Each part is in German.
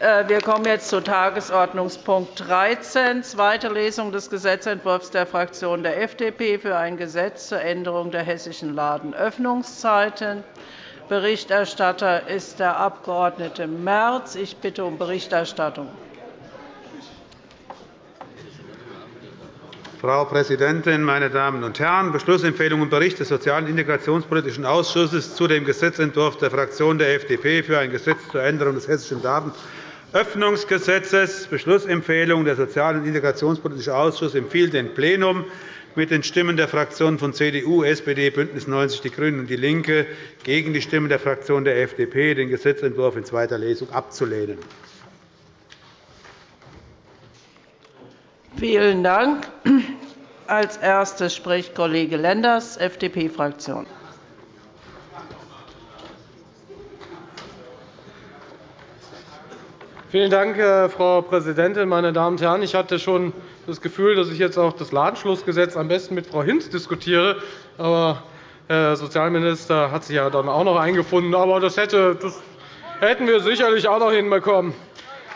Äh, wir kommen jetzt zu Tagesordnungspunkt 13, zweite Lesung des Gesetzentwurfs der Fraktion der FDP für ein Gesetz zur Änderung der hessischen Ladenöffnungszeiten. Berichterstatter ist der Abg. Merz. Ich bitte um Berichterstattung. Frau Präsidentin, meine Damen und Herren! Beschlussempfehlung und Bericht des Sozialen und Integrationspolitischen Ausschusses zu dem Gesetzentwurf der Fraktion der FDP für ein Gesetz zur Änderung des Hessischen Datenöffnungsgesetzes. Beschlussempfehlung. Der Sozial- und Integrationspolitische Ausschuss empfiehlt dem Plenum mit den Stimmen der Fraktionen von CDU, SPD, BÜNDNIS 90 die GRÜNEN und DIE LINKE gegen die Stimmen der Fraktion der FDP, den Gesetzentwurf in zweiter Lesung abzulehnen. Vielen Dank. Als Erstes spricht Kollege Lenders, FDP-Fraktion. Vielen Dank, Frau Präsidentin, meine Damen und Herren! Ich hatte schon das Gefühl, dass ich jetzt auch das Ladenschlussgesetz am besten mit Frau Hinz diskutiere. Aber Herr Sozialminister hat sich ja dann auch noch eingefunden. Aber das, hätte, das hätten wir sicherlich auch noch hinbekommen.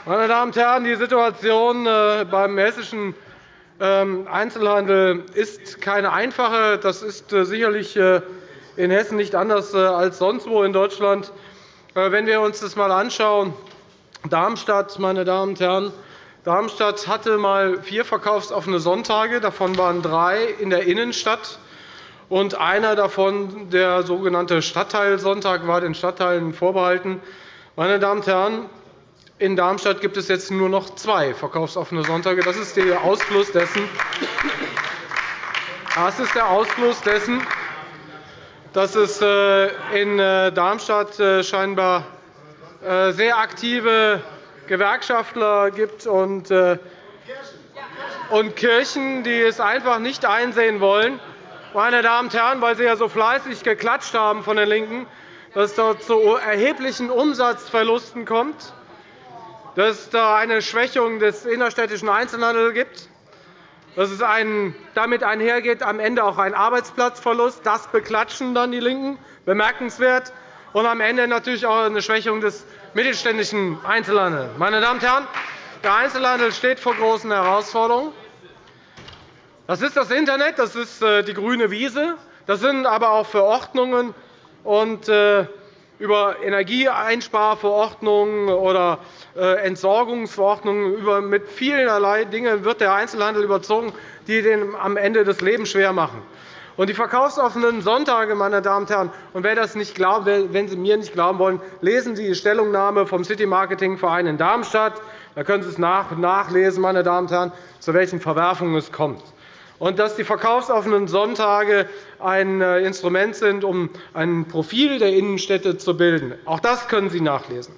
Meine Damen und Herren, die Situation äh, beim hessischen ähm, Einzelhandel ist keine einfache. Das ist äh, sicherlich äh, in Hessen nicht anders als sonst wo in Deutschland. Wenn wir uns das einmal anschauen, Darmstadt, meine Damen und Herren, Darmstadt hatte einmal vier verkaufsoffene Sonntage. Davon waren drei in der Innenstadt. Und einer davon, der sogenannte Stadtteilsonntag, war den Stadtteilen vorbehalten. Meine Damen und Herren, in Darmstadt gibt es jetzt nur noch zwei verkaufsoffene Sonntage. Das ist der Ausfluss dessen, das ist der Ausfluss dessen dass es äh, in äh, Darmstadt äh, scheinbar sehr aktive Gewerkschaftler gibt und Kirchen, die es einfach nicht einsehen wollen, meine Damen und Herren, weil Sie ja so fleißig geklatscht haben von den LINKEN, dass es dort zu erheblichen Umsatzverlusten kommt dass es da eine Schwächung des innerstädtischen Einzelhandels gibt, dass es damit einhergeht am Ende auch ein Arbeitsplatzverlust. Das beklatschen dann die LINKEN, bemerkenswert. Und am Ende natürlich auch eine Schwächung des mittelständischen Einzelhandels. Meine Damen und Herren, der Einzelhandel steht vor großen Herausforderungen. Das ist das Internet, das ist äh, die grüne Wiese, das sind aber auch Verordnungen und äh, über Energieeinsparverordnungen oder äh, Entsorgungsverordnungen, über mit vielerlei Dingen wird der Einzelhandel überzogen, die den am Ende das Leben schwer machen. Und die verkaufsoffenen Sonntage, meine Damen und Herren, und wer das nicht glaubt, wenn Sie mir nicht glauben wollen, lesen Sie die Stellungnahme vom City Marketing Verein in Darmstadt. Da können Sie es nachlesen, meine Damen und Herren, zu welchen Verwerfungen es kommt und dass die verkaufsoffenen Sonntage ein äh, Instrument sind, um ein Profil der Innenstädte zu bilden. Auch das können Sie nachlesen.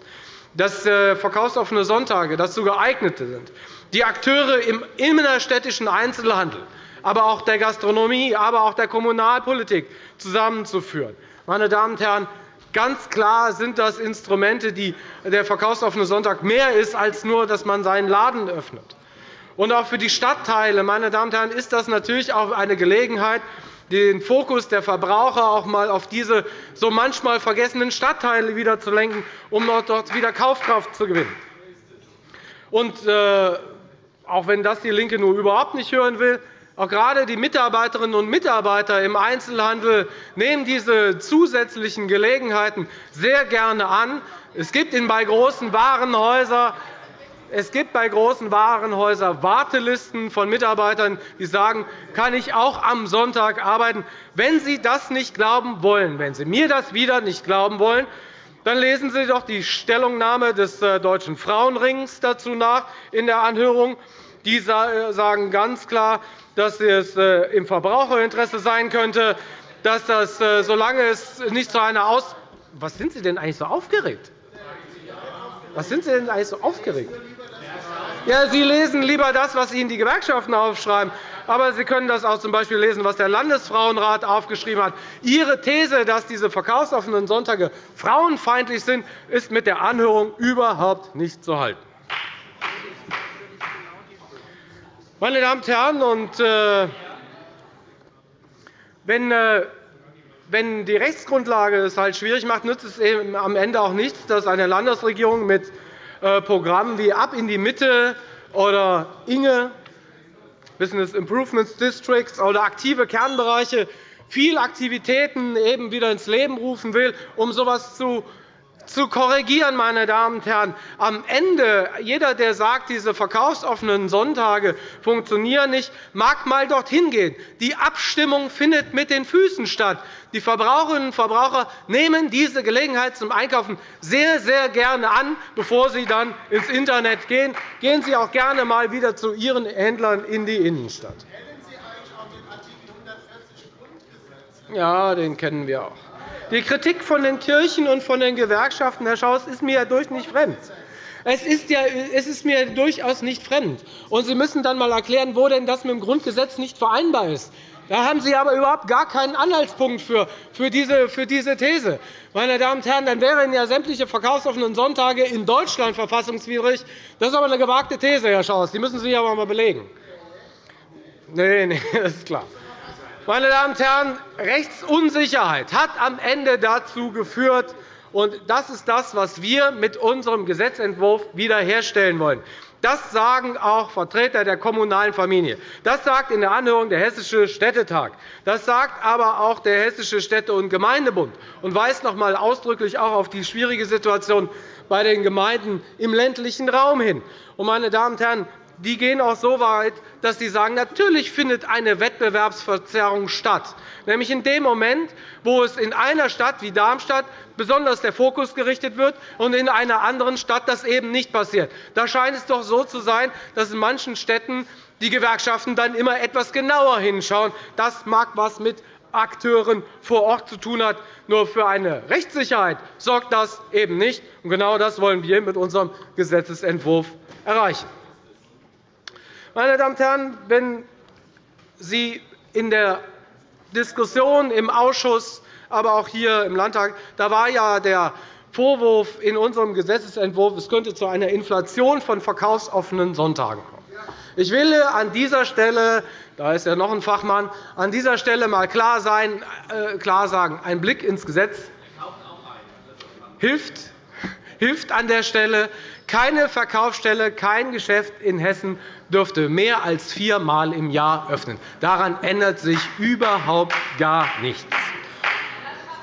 Dass äh, verkaufsoffene Sonntage dazu geeignet sind, die Akteure im innerstädtischen Einzelhandel, aber auch der Gastronomie, aber auch der Kommunalpolitik zusammenzuführen. Meine Damen und Herren, Ganz klar sind das Instrumente, die der verkaufsoffene Sonntag mehr ist, als nur, dass man seinen Laden öffnet. Und auch für die Stadtteile meine Damen und Herren, ist das natürlich auch eine Gelegenheit, den Fokus der Verbraucher auch einmal auf diese so manchmal vergessenen Stadtteile wieder zu lenken, um dort wieder Kaufkraft zu gewinnen. Und, äh, auch wenn das DIE LINKE nur überhaupt nicht hören will, auch gerade die Mitarbeiterinnen und Mitarbeiter im Einzelhandel nehmen diese zusätzlichen Gelegenheiten sehr gerne an. Es gibt bei großen Warenhäusern es gibt bei großen Warenhäusern Wartelisten von Mitarbeitern, die sagen, kann ich auch am Sonntag arbeiten. Wenn Sie das nicht glauben wollen, wenn Sie mir das wieder nicht glauben wollen, dann lesen Sie doch die Stellungnahme des äh, Deutschen Frauenrings dazu nach in der Anhörung. Die äh, sagen ganz klar, dass es äh, im Verbraucherinteresse sein könnte, dass das, solange es nicht zu einer Aus Was sind Sie denn eigentlich so aufgeregt? Was sind Sie denn eigentlich so aufgeregt? Ja, Sie lesen lieber das, was Ihnen die Gewerkschaften aufschreiben. Aber Sie können das auch z. B. lesen, was der Landesfrauenrat aufgeschrieben hat. Ihre These, dass diese verkaufsoffenen Sonntage frauenfeindlich sind, ist mit der Anhörung überhaupt nicht zu halten. Meine Damen und Herren, und, äh, wenn, äh, wenn die Rechtsgrundlage es halt schwierig macht, nützt es am Ende auch nichts, dass eine Landesregierung mit äh, Programmen wie Ab in die Mitte oder Inge, Business Improvement Districts oder aktive Kernbereiche viel Aktivitäten eben wieder ins Leben rufen will, um so etwas zu zu korrigieren, meine Damen und Herren. Am Ende, jeder, der sagt, diese verkaufsoffenen Sonntage funktionieren nicht, mag einmal dorthin gehen. Die Abstimmung findet mit den Füßen statt. Die Verbraucherinnen und Verbraucher nehmen diese Gelegenheit zum Einkaufen sehr, sehr gerne an, bevor sie dann ins Internet gehen. Gehen Sie auch gerne einmal wieder zu Ihren Händlern in die Innenstadt. Ja, den kennen wir auch. Die Kritik von den Kirchen und von den Gewerkschaften, Herr Schaus, ist mir ja durch nicht fremd. Es ist, ja, es ist mir durchaus nicht fremd. Und Sie müssen dann einmal erklären, wo denn das mit dem Grundgesetz nicht vereinbar ist. Da haben Sie aber überhaupt gar keinen Anhaltspunkt für, für, diese, für diese These. Meine Damen und Herren, dann wären ja sämtliche verkaufsoffenen Sonntage in Deutschland verfassungswidrig. Das ist aber eine gewagte These, Herr Schaus. Die müssen Sie aber einmal belegen. Nein, nee, das ist klar. Meine Damen und Herren, Rechtsunsicherheit hat am Ende dazu geführt, und das ist das, was wir mit unserem Gesetzentwurf wiederherstellen wollen. Das sagen auch Vertreter der kommunalen Familie. Das sagt in der Anhörung der Hessische Städtetag. Das sagt aber auch der Hessische Städte- und Gemeindebund und weist noch einmal ausdrücklich auch auf die schwierige Situation bei den Gemeinden im ländlichen Raum hin. Meine Damen und Herren, die gehen auch so weit, dass sie sagen, natürlich findet eine Wettbewerbsverzerrung statt, nämlich in dem Moment, wo es in einer Stadt wie Darmstadt besonders der Fokus gerichtet wird und in einer anderen Stadt das eben nicht passiert. Da scheint es doch so zu sein, dass in manchen Städten die Gewerkschaften dann immer etwas genauer hinschauen. Das mag etwas mit Akteuren vor Ort zu tun hat. Nur für eine Rechtssicherheit sorgt das eben nicht. Genau das wollen wir mit unserem Gesetzentwurf erreichen. Meine Damen und Herren, wenn Sie in der Diskussion im Ausschuss, aber auch hier im Landtag, da war ja der Vorwurf in unserem Gesetzentwurf, es könnte zu einer Inflation von verkaufsoffenen Sonntagen kommen. Ich will an dieser Stelle, da ist ja noch ein Fachmann, an dieser Stelle einmal klar, sein, äh, klar sagen, ein Blick ins Gesetz hilft, hilft an der Stelle. Keine Verkaufsstelle, kein Geschäft in Hessen dürfte mehr als viermal im Jahr öffnen. Daran ändert sich überhaupt gar nichts.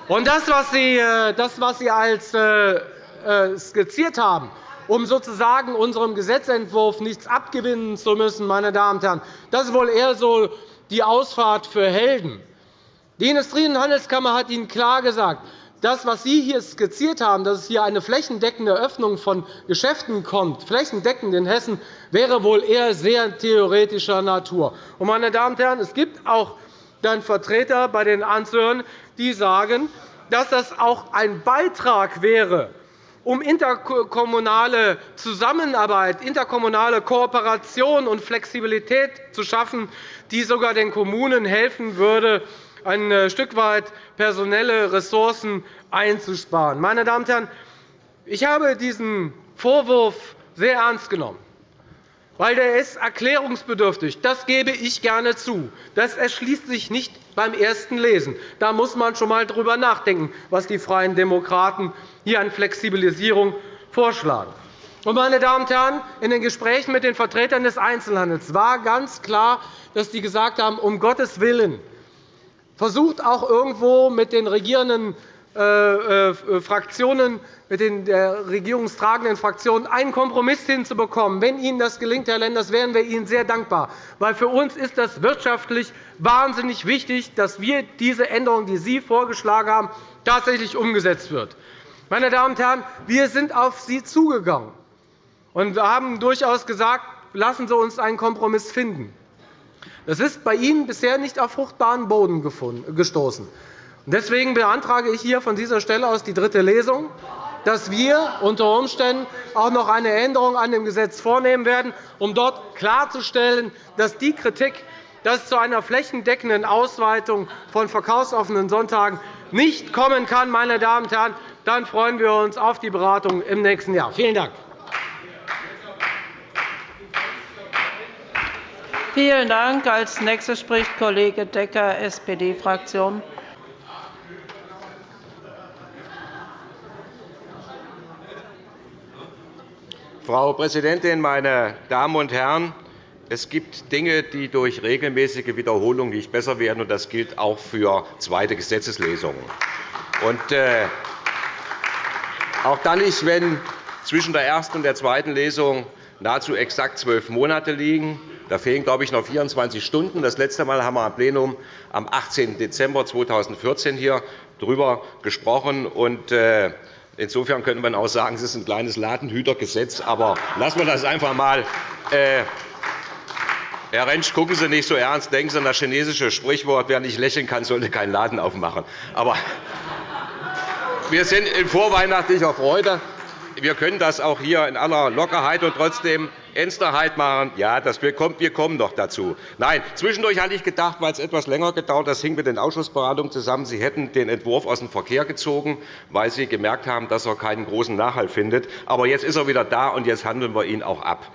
Und das, was Sie, äh, das, was Sie als äh, äh, skizziert haben, um sozusagen unserem Gesetzentwurf nichts abgewinnen zu müssen, meine Damen und Herren, das ist wohl eher so die Ausfahrt für Helden. Die Industrie- und Handelskammer hat Ihnen klar gesagt, das, was Sie hier skizziert haben, dass es hier eine flächendeckende Öffnung von Geschäften kommt, flächendeckend in Hessen, wäre wohl eher sehr theoretischer Natur. meine Damen und Herren, es gibt auch dann Vertreter bei den Anhörern, die sagen, dass das auch ein Beitrag wäre, um interkommunale Zusammenarbeit, interkommunale Kooperation und Flexibilität zu schaffen, die sogar den Kommunen helfen würde, ein äh, Stück weit personelle Ressourcen einzusparen. Meine Damen und Herren, ich habe diesen Vorwurf sehr ernst genommen, weil der ist erklärungsbedürftig. Das gebe ich gerne zu. Das erschließt sich nicht beim ersten Lesen. Da muss man schon einmal darüber nachdenken, was die Freien Demokraten hier an Flexibilisierung vorschlagen. Meine Damen und Herren, in den Gesprächen mit den Vertretern des Einzelhandels war ganz klar, dass sie gesagt haben, um Gottes Willen, versucht auch irgendwo mit den regierenden Fraktionen, mit den der regierungstragenden Fraktionen einen Kompromiss hinzubekommen. Wenn Ihnen das gelingt, Herr Lenders, wären wir Ihnen sehr dankbar. Weil für uns ist das wirtschaftlich wahnsinnig wichtig, dass wir diese Änderung, die Sie vorgeschlagen haben, tatsächlich umgesetzt wird. Meine Damen und Herren, wir sind auf Sie zugegangen und haben durchaus gesagt, lassen Sie uns einen Kompromiss finden. Das ist bei Ihnen bisher nicht auf fruchtbaren Boden gestoßen. Deswegen beantrage ich hier von dieser Stelle aus die dritte Lesung, dass wir unter Umständen auch noch eine Änderung an dem Gesetz vornehmen werden, um dort klarzustellen, dass die Kritik, dass es zu einer flächendeckenden Ausweitung von verkaufsoffenen Sonntagen nicht kommen kann, meine Damen und Herren, dann freuen wir uns auf die Beratung im nächsten Jahr. Vielen Dank. Vielen Dank. Als nächster spricht Kollege Decker, SPD-Fraktion. Frau Präsidentin, meine Damen und Herren! Es gibt Dinge, die durch regelmäßige Wiederholung nicht besser werden, und das gilt auch für zweite Gesetzeslesungen. Äh, auch dann nicht, wenn zwischen der ersten und der zweiten Lesung nahezu exakt zwölf Monate liegen. Da fehlen, glaube ich, noch 24 Stunden. Das letzte Mal haben wir am Plenum am 18. Dezember 2014 hier darüber gesprochen. Äh, Insofern könnte man auch sagen, es ist ein kleines Ladenhütergesetz. Aber lassen wir das einfach einmal. Äh, Herr Rentsch, gucken Sie nicht so ernst. Denken Sie an das chinesische Sprichwort, wer nicht lächeln kann, sollte keinen Laden aufmachen. Aber wir sind in vorweihnachtlicher Freude. Wir können das auch hier in aller Lockerheit und trotzdem Ernsterheit machen. Ja, das, wir, kommen, wir kommen noch dazu. Nein, zwischendurch hatte ich gedacht, weil es etwas länger gedauert das hing mit den Ausschussberatungen zusammen, Sie hätten den Entwurf aus dem Verkehr gezogen, weil Sie gemerkt haben, dass er keinen großen Nachhalt findet. Aber jetzt ist er wieder da, und jetzt handeln wir ihn auch ab.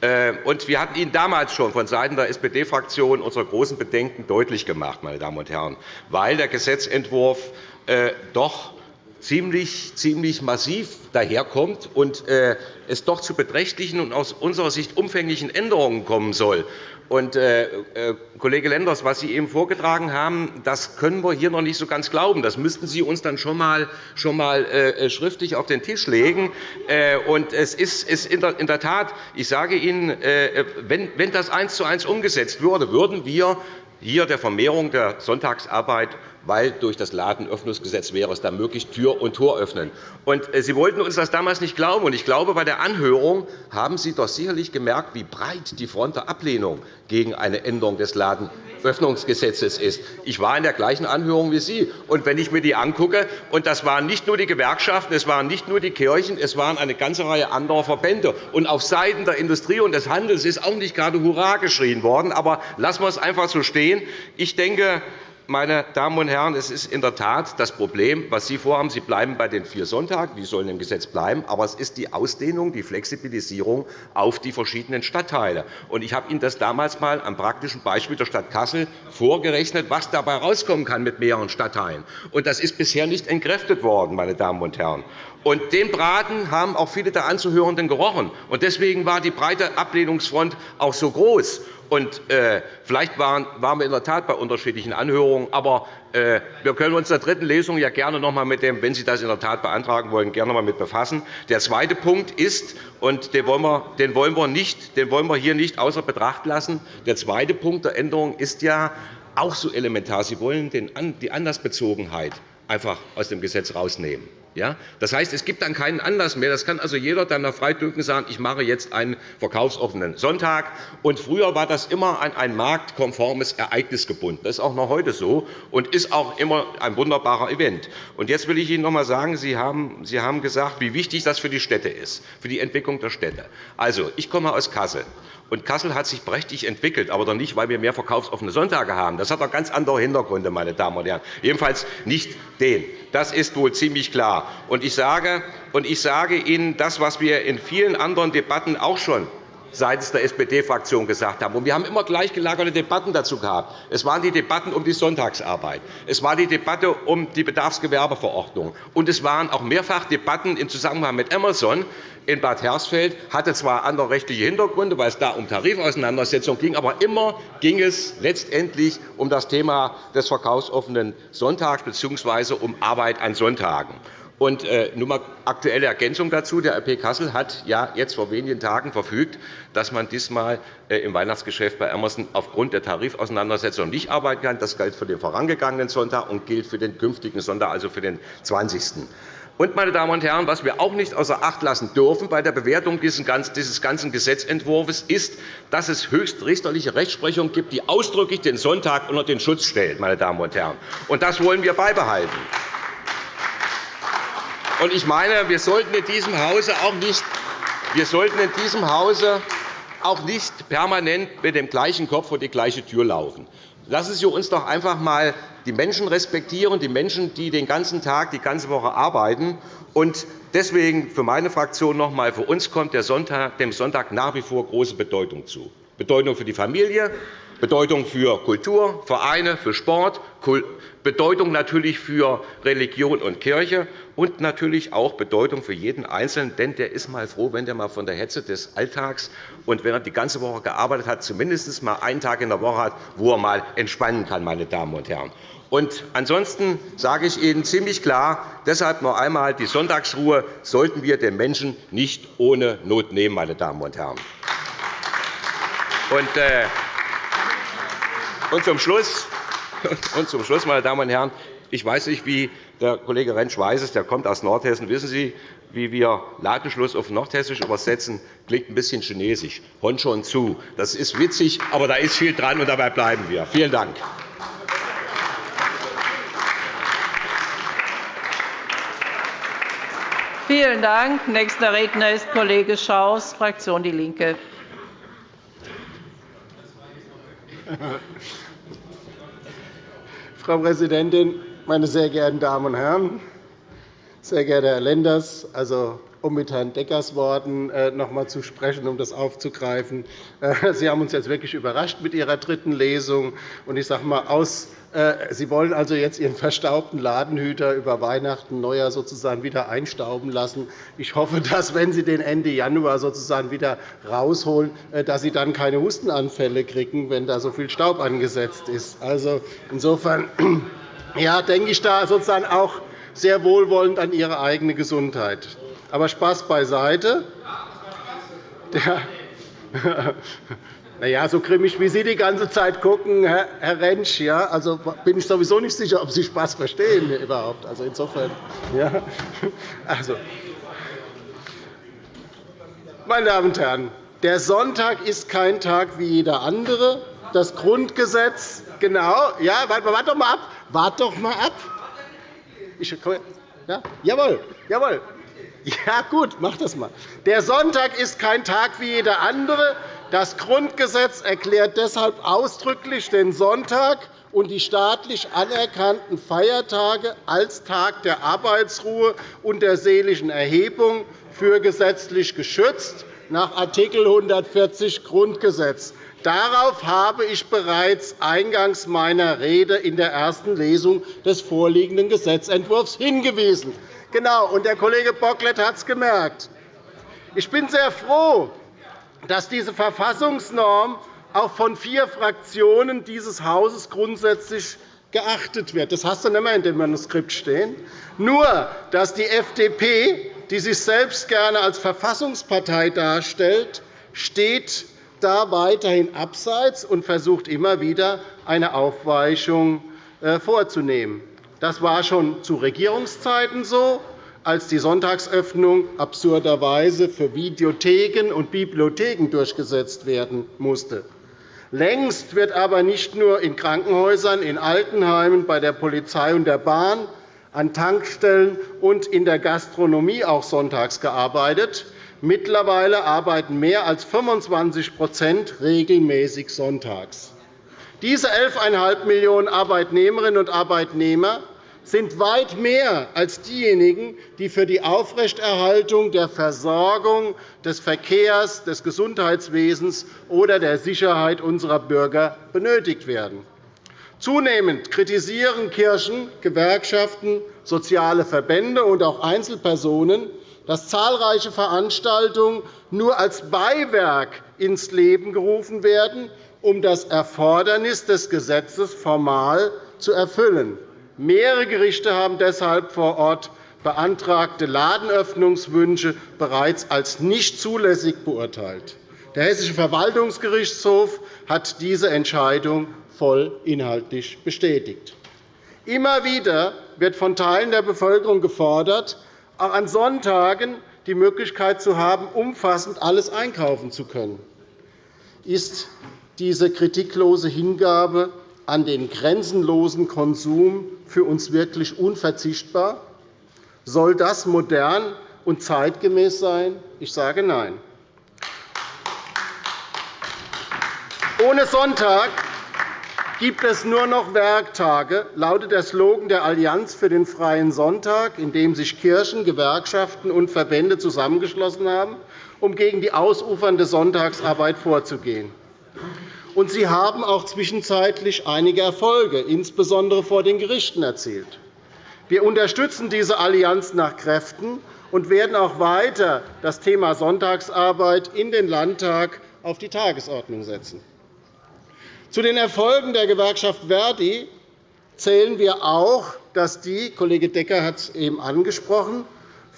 Äh, und wir hatten Ihnen damals schon vonseiten der SPD-Fraktion unsere großen Bedenken deutlich gemacht, meine Damen und Herren, weil der Gesetzentwurf äh, doch ziemlich, ziemlich massiv daherkommt und äh, es doch zu beträchtlichen und aus unserer Sicht umfänglichen Änderungen kommen soll. Und, äh, äh, Kollege Lenders, was Sie eben vorgetragen haben, das können wir hier noch nicht so ganz glauben. Das müssten Sie uns dann schon einmal schon mal, schriftlich auf den Tisch legen. Und es ist, in, der, Tat, ich sage Ihnen, wenn das eins zu eins umgesetzt würde, würden wir hier der Vermehrung der Sonntagsarbeit weil durch das Ladenöffnungsgesetz wäre es dann möglich, Tür und Tor öffnen. Und äh, Sie wollten uns das damals nicht glauben. Und ich glaube, bei der Anhörung haben Sie doch sicherlich gemerkt, wie breit die Front der Ablehnung gegen eine Änderung des Ladenöffnungsgesetzes ist. Ich war in der gleichen Anhörung wie Sie. Und wenn ich mir die angucke, und das waren nicht nur die Gewerkschaften, es waren nicht nur die Kirchen, es waren eine ganze Reihe anderer Verbände. Und auf Seiten der Industrie und des Handels ist auch nicht gerade Hurra geschrien worden. Aber lassen wir es einfach so stehen. Ich denke, meine Damen und Herren, es ist in der Tat das Problem, was Sie vorhaben. Sie bleiben bei den vier Sonntagen, die sollen im Gesetz bleiben, aber es ist die Ausdehnung, die Flexibilisierung auf die verschiedenen Stadtteile. Ich habe Ihnen das damals einmal am praktischen Beispiel der Stadt Kassel vorgerechnet, was dabei herauskommen kann mit mehreren Stadtteilen. Das ist bisher nicht entkräftet worden, meine Damen und Herren. Und den Braten haben auch viele der Anzuhörenden gerochen. Und deswegen war die breite Ablehnungsfront auch so groß. Und, äh, vielleicht waren, waren wir in der Tat bei unterschiedlichen Anhörungen. Aber äh, wir können uns in der dritten Lesung ja gerne noch einmal mit dem, wenn Sie das in der Tat beantragen wollen, gerne noch einmal mit befassen. Der zweite Punkt ist, und den wollen, wir, den, wollen wir nicht, den wollen wir hier nicht außer Betracht lassen, der zweite Punkt der Änderung ist ja auch so elementar. Sie wollen die Anlassbezogenheit einfach aus dem Gesetz herausnehmen. Ja? Das heißt, es gibt dann keinen Anlass mehr. Das kann also jeder dann nach Freidrücken sagen, ich mache jetzt einen verkaufsoffenen Sonntag. Und früher war das immer an ein marktkonformes Ereignis gebunden. Das ist auch noch heute so und ist auch immer ein wunderbarer Event. Und jetzt will ich Ihnen noch einmal sagen, Sie haben, Sie haben gesagt, wie wichtig das für die Städte ist, für die Entwicklung der Städte. Also, ich komme aus Kassel. Und Kassel hat sich prächtig entwickelt, aber doch nicht, weil wir mehr verkaufsoffene Sonntage haben. Das hat doch ganz andere Hintergründe, meine Damen und Herren. Jedenfalls nicht den. Das ist wohl ziemlich klar. Und ich sage, und ich sage Ihnen das, was wir in vielen anderen Debatten auch schon seitens der SPD-Fraktion gesagt haben. wir haben immer gleichgelagerte Debatten dazu gehabt. Es waren die Debatten um die Sonntagsarbeit. Es war die Debatte um die Bedarfsgewerbeverordnung. Und es waren auch mehrfach Debatten im Zusammenhang mit Amazon in Bad Hersfeld. hatte zwar andere rechtliche Hintergründe, weil es da um Tarifauseinandersetzungen ging, aber immer ging es letztendlich um das Thema des verkaufsoffenen Sonntags bzw. um Arbeit an Sonntagen. Und äh, nur mal aktuelle Ergänzung dazu. Der RP Kassel hat ja jetzt vor wenigen Tagen verfügt, dass man diesmal äh, im Weihnachtsgeschäft bei Emerson aufgrund der Tarifauseinandersetzung nicht arbeiten kann. Das gilt für den vorangegangenen Sonntag und gilt für den künftigen Sonntag, also für den 20. Und, meine Damen und Herren, was wir auch nicht außer Acht lassen dürfen bei der Bewertung dieses ganzen Gesetzentwurfs ist, dass es höchstrichterliche Rechtsprechung gibt, die ausdrücklich den Sonntag unter den Schutz stellt. Meine Damen und Herren. Und das wollen wir beibehalten. Und ich meine, wir sollten in diesem Hause auch nicht, wir sollten in diesem Hause auch nicht permanent mit dem gleichen Kopf vor die gleiche Tür laufen. Lassen Sie uns doch einfach einmal die Menschen respektieren, die Menschen, die den ganzen Tag, die ganze Woche arbeiten. Und deswegen für meine Fraktion noch einmal, für uns kommt dem Sonntag nach wie vor große Bedeutung zu. Bedeutung für die Familie, Bedeutung für Kultur, Vereine, für Sport, Bedeutung natürlich für Religion und Kirche. und natürlich auch Bedeutung für jeden Einzelnen. Denn der ist mal froh, wenn er mal von der Hetze des Alltags und wenn er die ganze Woche gearbeitet hat, zumindest mal einen Tag in der Woche hat, wo er mal entspannen kann. Meine Damen und Herren. Und ansonsten sage ich Ihnen ziemlich klar, deshalb noch einmal, die Sonntagsruhe sollten wir den Menschen nicht ohne Not nehmen. Meine Damen und Herren. Und, äh, und zum Schluss, und zum Schluss, meine Damen und Herren, ich weiß nicht, wie der Kollege Rentsch weiß es, der kommt aus Nordhessen. Wissen Sie, wie wir Ladenschluss auf Nordhessisch übersetzen? Klingt ein bisschen chinesisch. Hon schon zu. Das ist witzig, aber da ist viel dran, und dabei bleiben wir. Vielen Dank. Vielen Dank. Nächster Redner ist Kollege Schaus, Fraktion DIE LINKE. Frau Präsidentin, meine sehr geehrten Damen und Herren! Sehr geehrter Herr Lenders, also um mit Herrn Deckers Worten äh, noch einmal zu sprechen, um das aufzugreifen. Äh, Sie haben uns jetzt wirklich überrascht mit Ihrer dritten Lesung. Ich sage mal, aus, Sie wollen also jetzt Ihren verstaubten Ladenhüter über Weihnachten, Neujahr sozusagen wieder einstauben lassen. Ich hoffe, dass, wenn Sie den Ende Januar sozusagen wieder rausholen, dass Sie dann keine Hustenanfälle kriegen, wenn da so viel Staub angesetzt ist. Also insofern ja, denke ich da sozusagen auch sehr wohlwollend an Ihre eigene Gesundheit. Aber Spaß beiseite. Der na so grimmig, wie Sie die ganze Zeit gucken, Herr Rentsch, ja, also bin ich sowieso nicht sicher, ob Sie Spaß verstehen überhaupt. Also insofern, ja, also, meine Damen und Herren, der Sonntag ist kein Tag wie jeder andere. Das Grundgesetz, genau, ja, warte, warte doch mal ab, warte doch mal ab. Ich, ja, jawohl, jawohl. Ja, gut, mach das mal. Der Sonntag ist kein Tag wie jeder andere. Das Grundgesetz erklärt deshalb ausdrücklich den Sonntag und die staatlich anerkannten Feiertage als Tag der Arbeitsruhe und der seelischen Erhebung für gesetzlich geschützt nach Art. 140 Grundgesetz. Darauf habe ich bereits eingangs meiner Rede in der ersten Lesung des vorliegenden Gesetzentwurfs hingewiesen. Genau, und der Kollege Bocklet hat es gemerkt. Ich bin sehr froh, dass diese Verfassungsnorm auch von vier Fraktionen dieses Hauses grundsätzlich geachtet wird. Das hast du nicht mehr in dem Manuskript stehen. Nur, dass die FDP, die sich selbst gerne als Verfassungspartei darstellt, steht da weiterhin abseits und versucht immer wieder, eine Aufweichung äh, vorzunehmen. Das war schon zu Regierungszeiten so, als die Sonntagsöffnung absurderweise für Videotheken und Bibliotheken durchgesetzt werden musste. Längst wird aber nicht nur in Krankenhäusern, in Altenheimen, bei der Polizei und der Bahn, an Tankstellen und in der Gastronomie auch sonntags gearbeitet. Mittlerweile arbeiten mehr als 25% regelmäßig sonntags. Diese 11,5 Millionen Arbeitnehmerinnen und Arbeitnehmer sind weit mehr als diejenigen, die für die Aufrechterhaltung der Versorgung des Verkehrs, des Gesundheitswesens oder der Sicherheit unserer Bürger benötigt werden. Zunehmend kritisieren Kirchen, Gewerkschaften, soziale Verbände und auch Einzelpersonen, dass zahlreiche Veranstaltungen nur als Beiwerk ins Leben gerufen werden, um das Erfordernis des Gesetzes formal zu erfüllen. Mehrere Gerichte haben deshalb vor Ort beantragte Ladenöffnungswünsche bereits als nicht zulässig beurteilt. Der Hessische Verwaltungsgerichtshof hat diese Entscheidung voll inhaltlich bestätigt. Immer wieder wird von Teilen der Bevölkerung gefordert, auch an Sonntagen die Möglichkeit zu haben, umfassend alles einkaufen zu können. Ist diese kritiklose Hingabe an den grenzenlosen Konsum für uns wirklich unverzichtbar? Soll das modern und zeitgemäß sein? Ich sage Nein. Ohne Sonntag gibt es nur noch Werktage, lautet der Slogan der Allianz für den Freien Sonntag, in dem sich Kirchen, Gewerkschaften und Verbände zusammengeschlossen haben, um gegen die ausufernde Sonntagsarbeit vorzugehen. Und sie haben auch zwischenzeitlich einige Erfolge, insbesondere vor den Gerichten, erzielt. Wir unterstützen diese Allianz nach Kräften und werden auch weiter das Thema Sonntagsarbeit in den Landtag auf die Tagesordnung setzen. Zu den Erfolgen der Gewerkschaft Verdi zählen wir auch, dass die Kollege Decker hat es eben angesprochen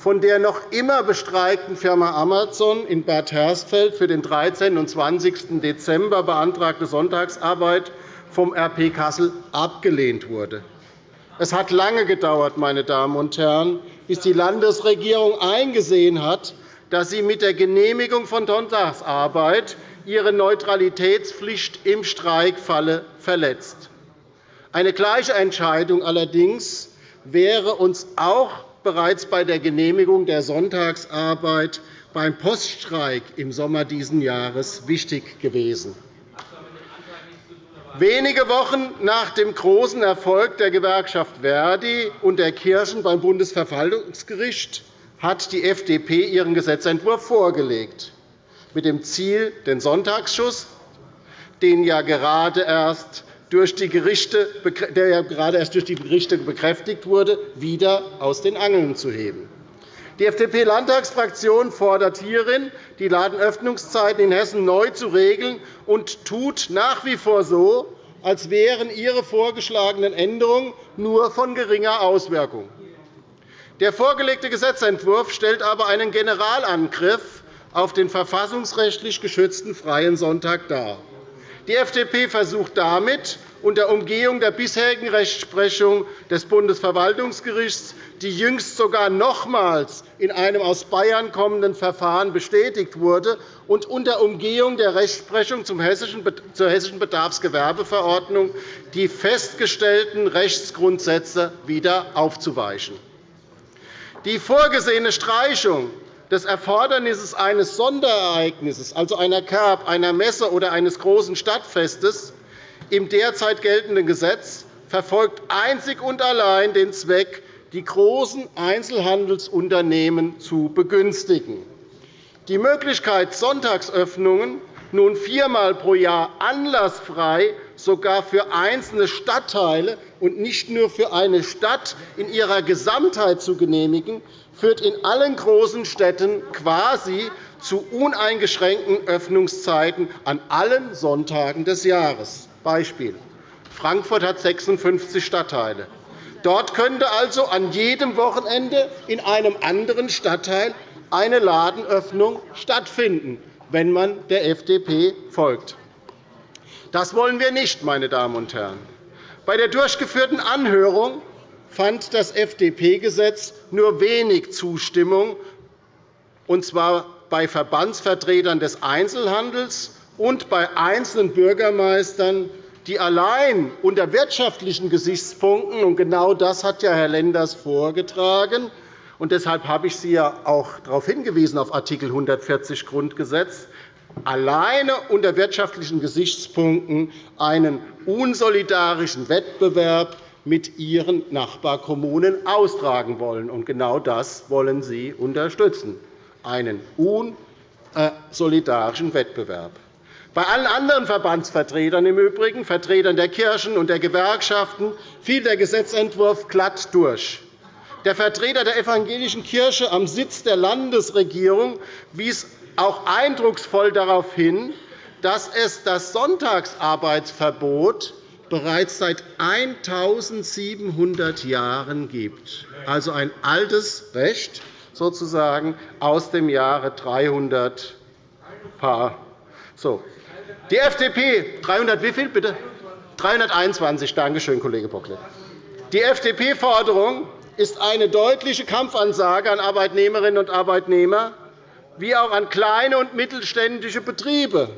von der noch immer bestreikten Firma Amazon in Bad Hersfeld für den 13. und 20. Dezember beantragte Sonntagsarbeit vom RP Kassel abgelehnt wurde. Es hat lange gedauert, meine Damen und Herren, bis die Landesregierung eingesehen hat, dass sie mit der Genehmigung von Sonntagsarbeit ihre Neutralitätspflicht im Streikfalle verletzt. Eine gleiche Entscheidung allerdings wäre uns auch bereits bei der Genehmigung der Sonntagsarbeit beim Poststreik im Sommer dieses Jahres wichtig gewesen. Wenige Wochen nach dem großen Erfolg der Gewerkschaft Verdi und der Kirchen beim Bundesverwaltungsgericht hat die FDP ihren Gesetzentwurf vorgelegt, mit dem Ziel, den Sonntagsschuss, den ja gerade erst durch die Gerichte, der ja gerade erst durch die Gerichte bekräftigt wurde, wieder aus den Angeln zu heben. Die FDP-Landtagsfraktion fordert hierin, die Ladenöffnungszeiten in Hessen neu zu regeln und tut nach wie vor so, als wären ihre vorgeschlagenen Änderungen nur von geringer Auswirkung. Der vorgelegte Gesetzentwurf stellt aber einen Generalangriff auf den verfassungsrechtlich geschützten Freien Sonntag dar. Die FDP versucht damit, unter Umgehung der bisherigen Rechtsprechung des Bundesverwaltungsgerichts, die jüngst sogar nochmals in einem aus Bayern kommenden Verfahren bestätigt wurde, und unter Umgehung der Rechtsprechung zur Hessischen Bedarfsgewerbeverordnung die festgestellten Rechtsgrundsätze wieder aufzuweichen. Die vorgesehene Streichung des Erfordernisses eines Sonderereignisses, also einer Kerb, einer Messe oder eines großen Stadtfestes, im derzeit geltenden Gesetz verfolgt einzig und allein den Zweck, die großen Einzelhandelsunternehmen zu begünstigen. Die Möglichkeit, Sonntagsöffnungen nun viermal pro Jahr anlassfrei sogar für einzelne Stadtteile und nicht nur für eine Stadt in ihrer Gesamtheit zu genehmigen, führt in allen großen Städten quasi zu uneingeschränkten Öffnungszeiten an allen Sonntagen des Jahres. Beispiel. Frankfurt hat 56 Stadtteile. Dort könnte also an jedem Wochenende in einem anderen Stadtteil eine Ladenöffnung stattfinden, wenn man der FDP folgt. Das wollen wir nicht, meine Damen und Herren. Bei der durchgeführten Anhörung fand das FDP-Gesetz nur wenig Zustimmung, und zwar bei Verbandsvertretern des Einzelhandels und bei einzelnen Bürgermeistern, die allein unter wirtschaftlichen Gesichtspunkten – und genau das hat ja Herr Lenders vorgetragen, und deshalb habe ich Sie ja auch darauf hingewiesen, auf Art. 140 Grundgesetz alleine unter wirtschaftlichen Gesichtspunkten einen unsolidarischen Wettbewerb mit ihren Nachbarkommunen austragen wollen. Und genau das wollen Sie unterstützen, einen unsolidarischen Wettbewerb. Bei allen anderen Verbandsvertretern im Übrigen, Vertretern der Kirchen und der Gewerkschaften, fiel der Gesetzentwurf glatt durch. Der Vertreter der evangelischen Kirche am Sitz der Landesregierung wies auch eindrucksvoll darauf hin, dass es das Sonntagsarbeitsverbot bereits seit 1.700 Jahren gibt, also ein altes Recht sozusagen aus dem Jahre 300 Paar. So. Die FDP 300 wie viel bitte? 321. Danke schön, Kollege Bocklet. Die FDP-Forderung ist eine deutliche Kampfansage an Arbeitnehmerinnen und Arbeitnehmer wie auch an kleine und mittelständische Betriebe.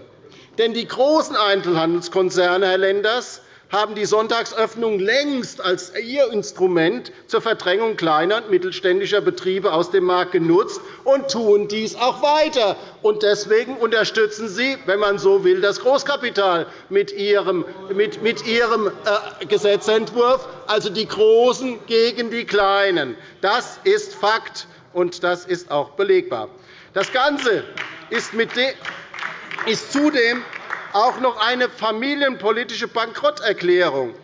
Denn die großen Einzelhandelskonzerne, Herr Lenders, haben die Sonntagsöffnung längst als ihr Instrument zur Verdrängung kleiner und mittelständischer Betriebe aus dem Markt genutzt und tun dies auch weiter. Deswegen unterstützen Sie, wenn man so will, das Großkapital mit Ihrem, äh, Gesetzentwurf, also die Großen gegen die Kleinen. Das ist Fakt, und das ist auch belegbar. Das Ganze ist zudem auch noch eine familienpolitische Bankrotterklärung.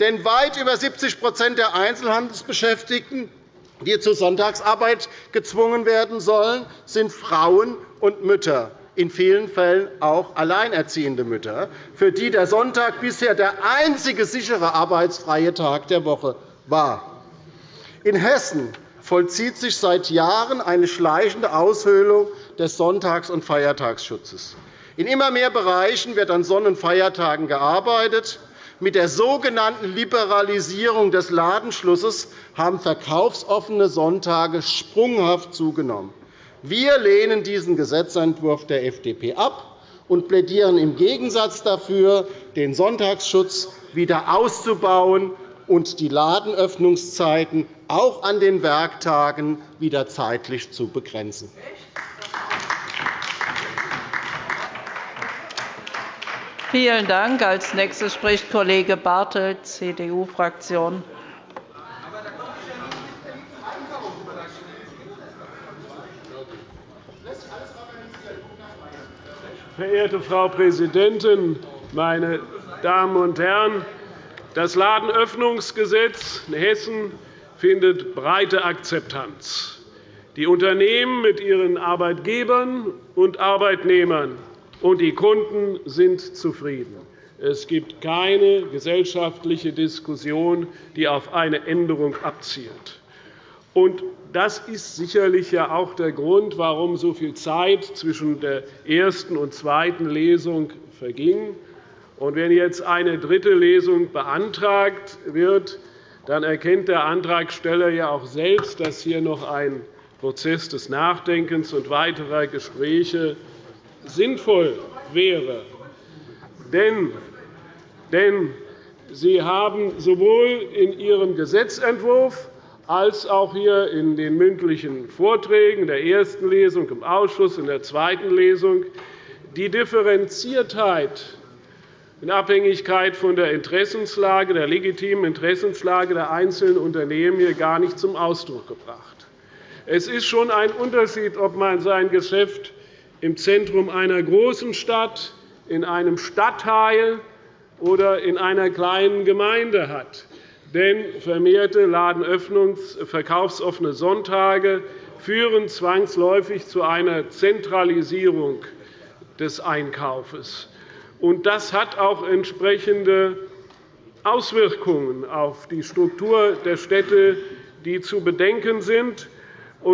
Denn weit über 70% der Einzelhandelsbeschäftigten, die zur Sonntagsarbeit gezwungen werden sollen, sind Frauen und Mütter, in vielen Fällen auch alleinerziehende Mütter, für die der Sonntag bisher der einzige sichere arbeitsfreie Tag der Woche war. In Hessen vollzieht sich seit Jahren eine schleichende Aushöhlung des Sonntags- und Feiertagsschutzes. In immer mehr Bereichen wird an Sonn- und Feiertagen gearbeitet. Mit der sogenannten Liberalisierung des Ladenschlusses haben verkaufsoffene Sonntage sprunghaft zugenommen. Wir lehnen diesen Gesetzentwurf der FDP ab und plädieren im Gegensatz dafür, den Sonntagsschutz wieder auszubauen und die Ladenöffnungszeiten auch an den Werktagen wieder zeitlich zu begrenzen. Vielen Dank. Als nächstes spricht Kollege Bartelt, CDU-Fraktion. Verehrte Frau Präsidentin, meine Damen und Herren! Das Ladenöffnungsgesetz in Hessen findet breite Akzeptanz. Die Unternehmen mit ihren Arbeitgebern und Arbeitnehmern und die Kunden sind zufrieden. Es gibt keine gesellschaftliche Diskussion, die auf eine Änderung abzielt. Das ist sicherlich auch der Grund, warum so viel Zeit zwischen der ersten und zweiten Lesung verging. Wenn jetzt eine dritte Lesung beantragt wird, dann erkennt der Antragsteller ja auch selbst, dass hier noch ein Prozess des Nachdenkens und weiterer Gespräche sinnvoll wäre. Denn Sie haben sowohl in Ihrem Gesetzentwurf als auch hier in den mündlichen Vorträgen der ersten Lesung im Ausschuss in der zweiten Lesung die Differenziertheit in Abhängigkeit von der Interessenslage, der legitimen Interessenslage der einzelnen Unternehmen hier gar nicht zum Ausdruck gebracht. Es ist schon ein Unterschied, ob man sein Geschäft im Zentrum einer großen Stadt, in einem Stadtteil oder in einer kleinen Gemeinde hat. Denn vermehrte Ladenöffnungs-, verkaufsoffene Sonntage führen zwangsläufig zu einer Zentralisierung des Einkaufes. Das hat auch entsprechende Auswirkungen auf die Struktur der Städte, die zu bedenken sind.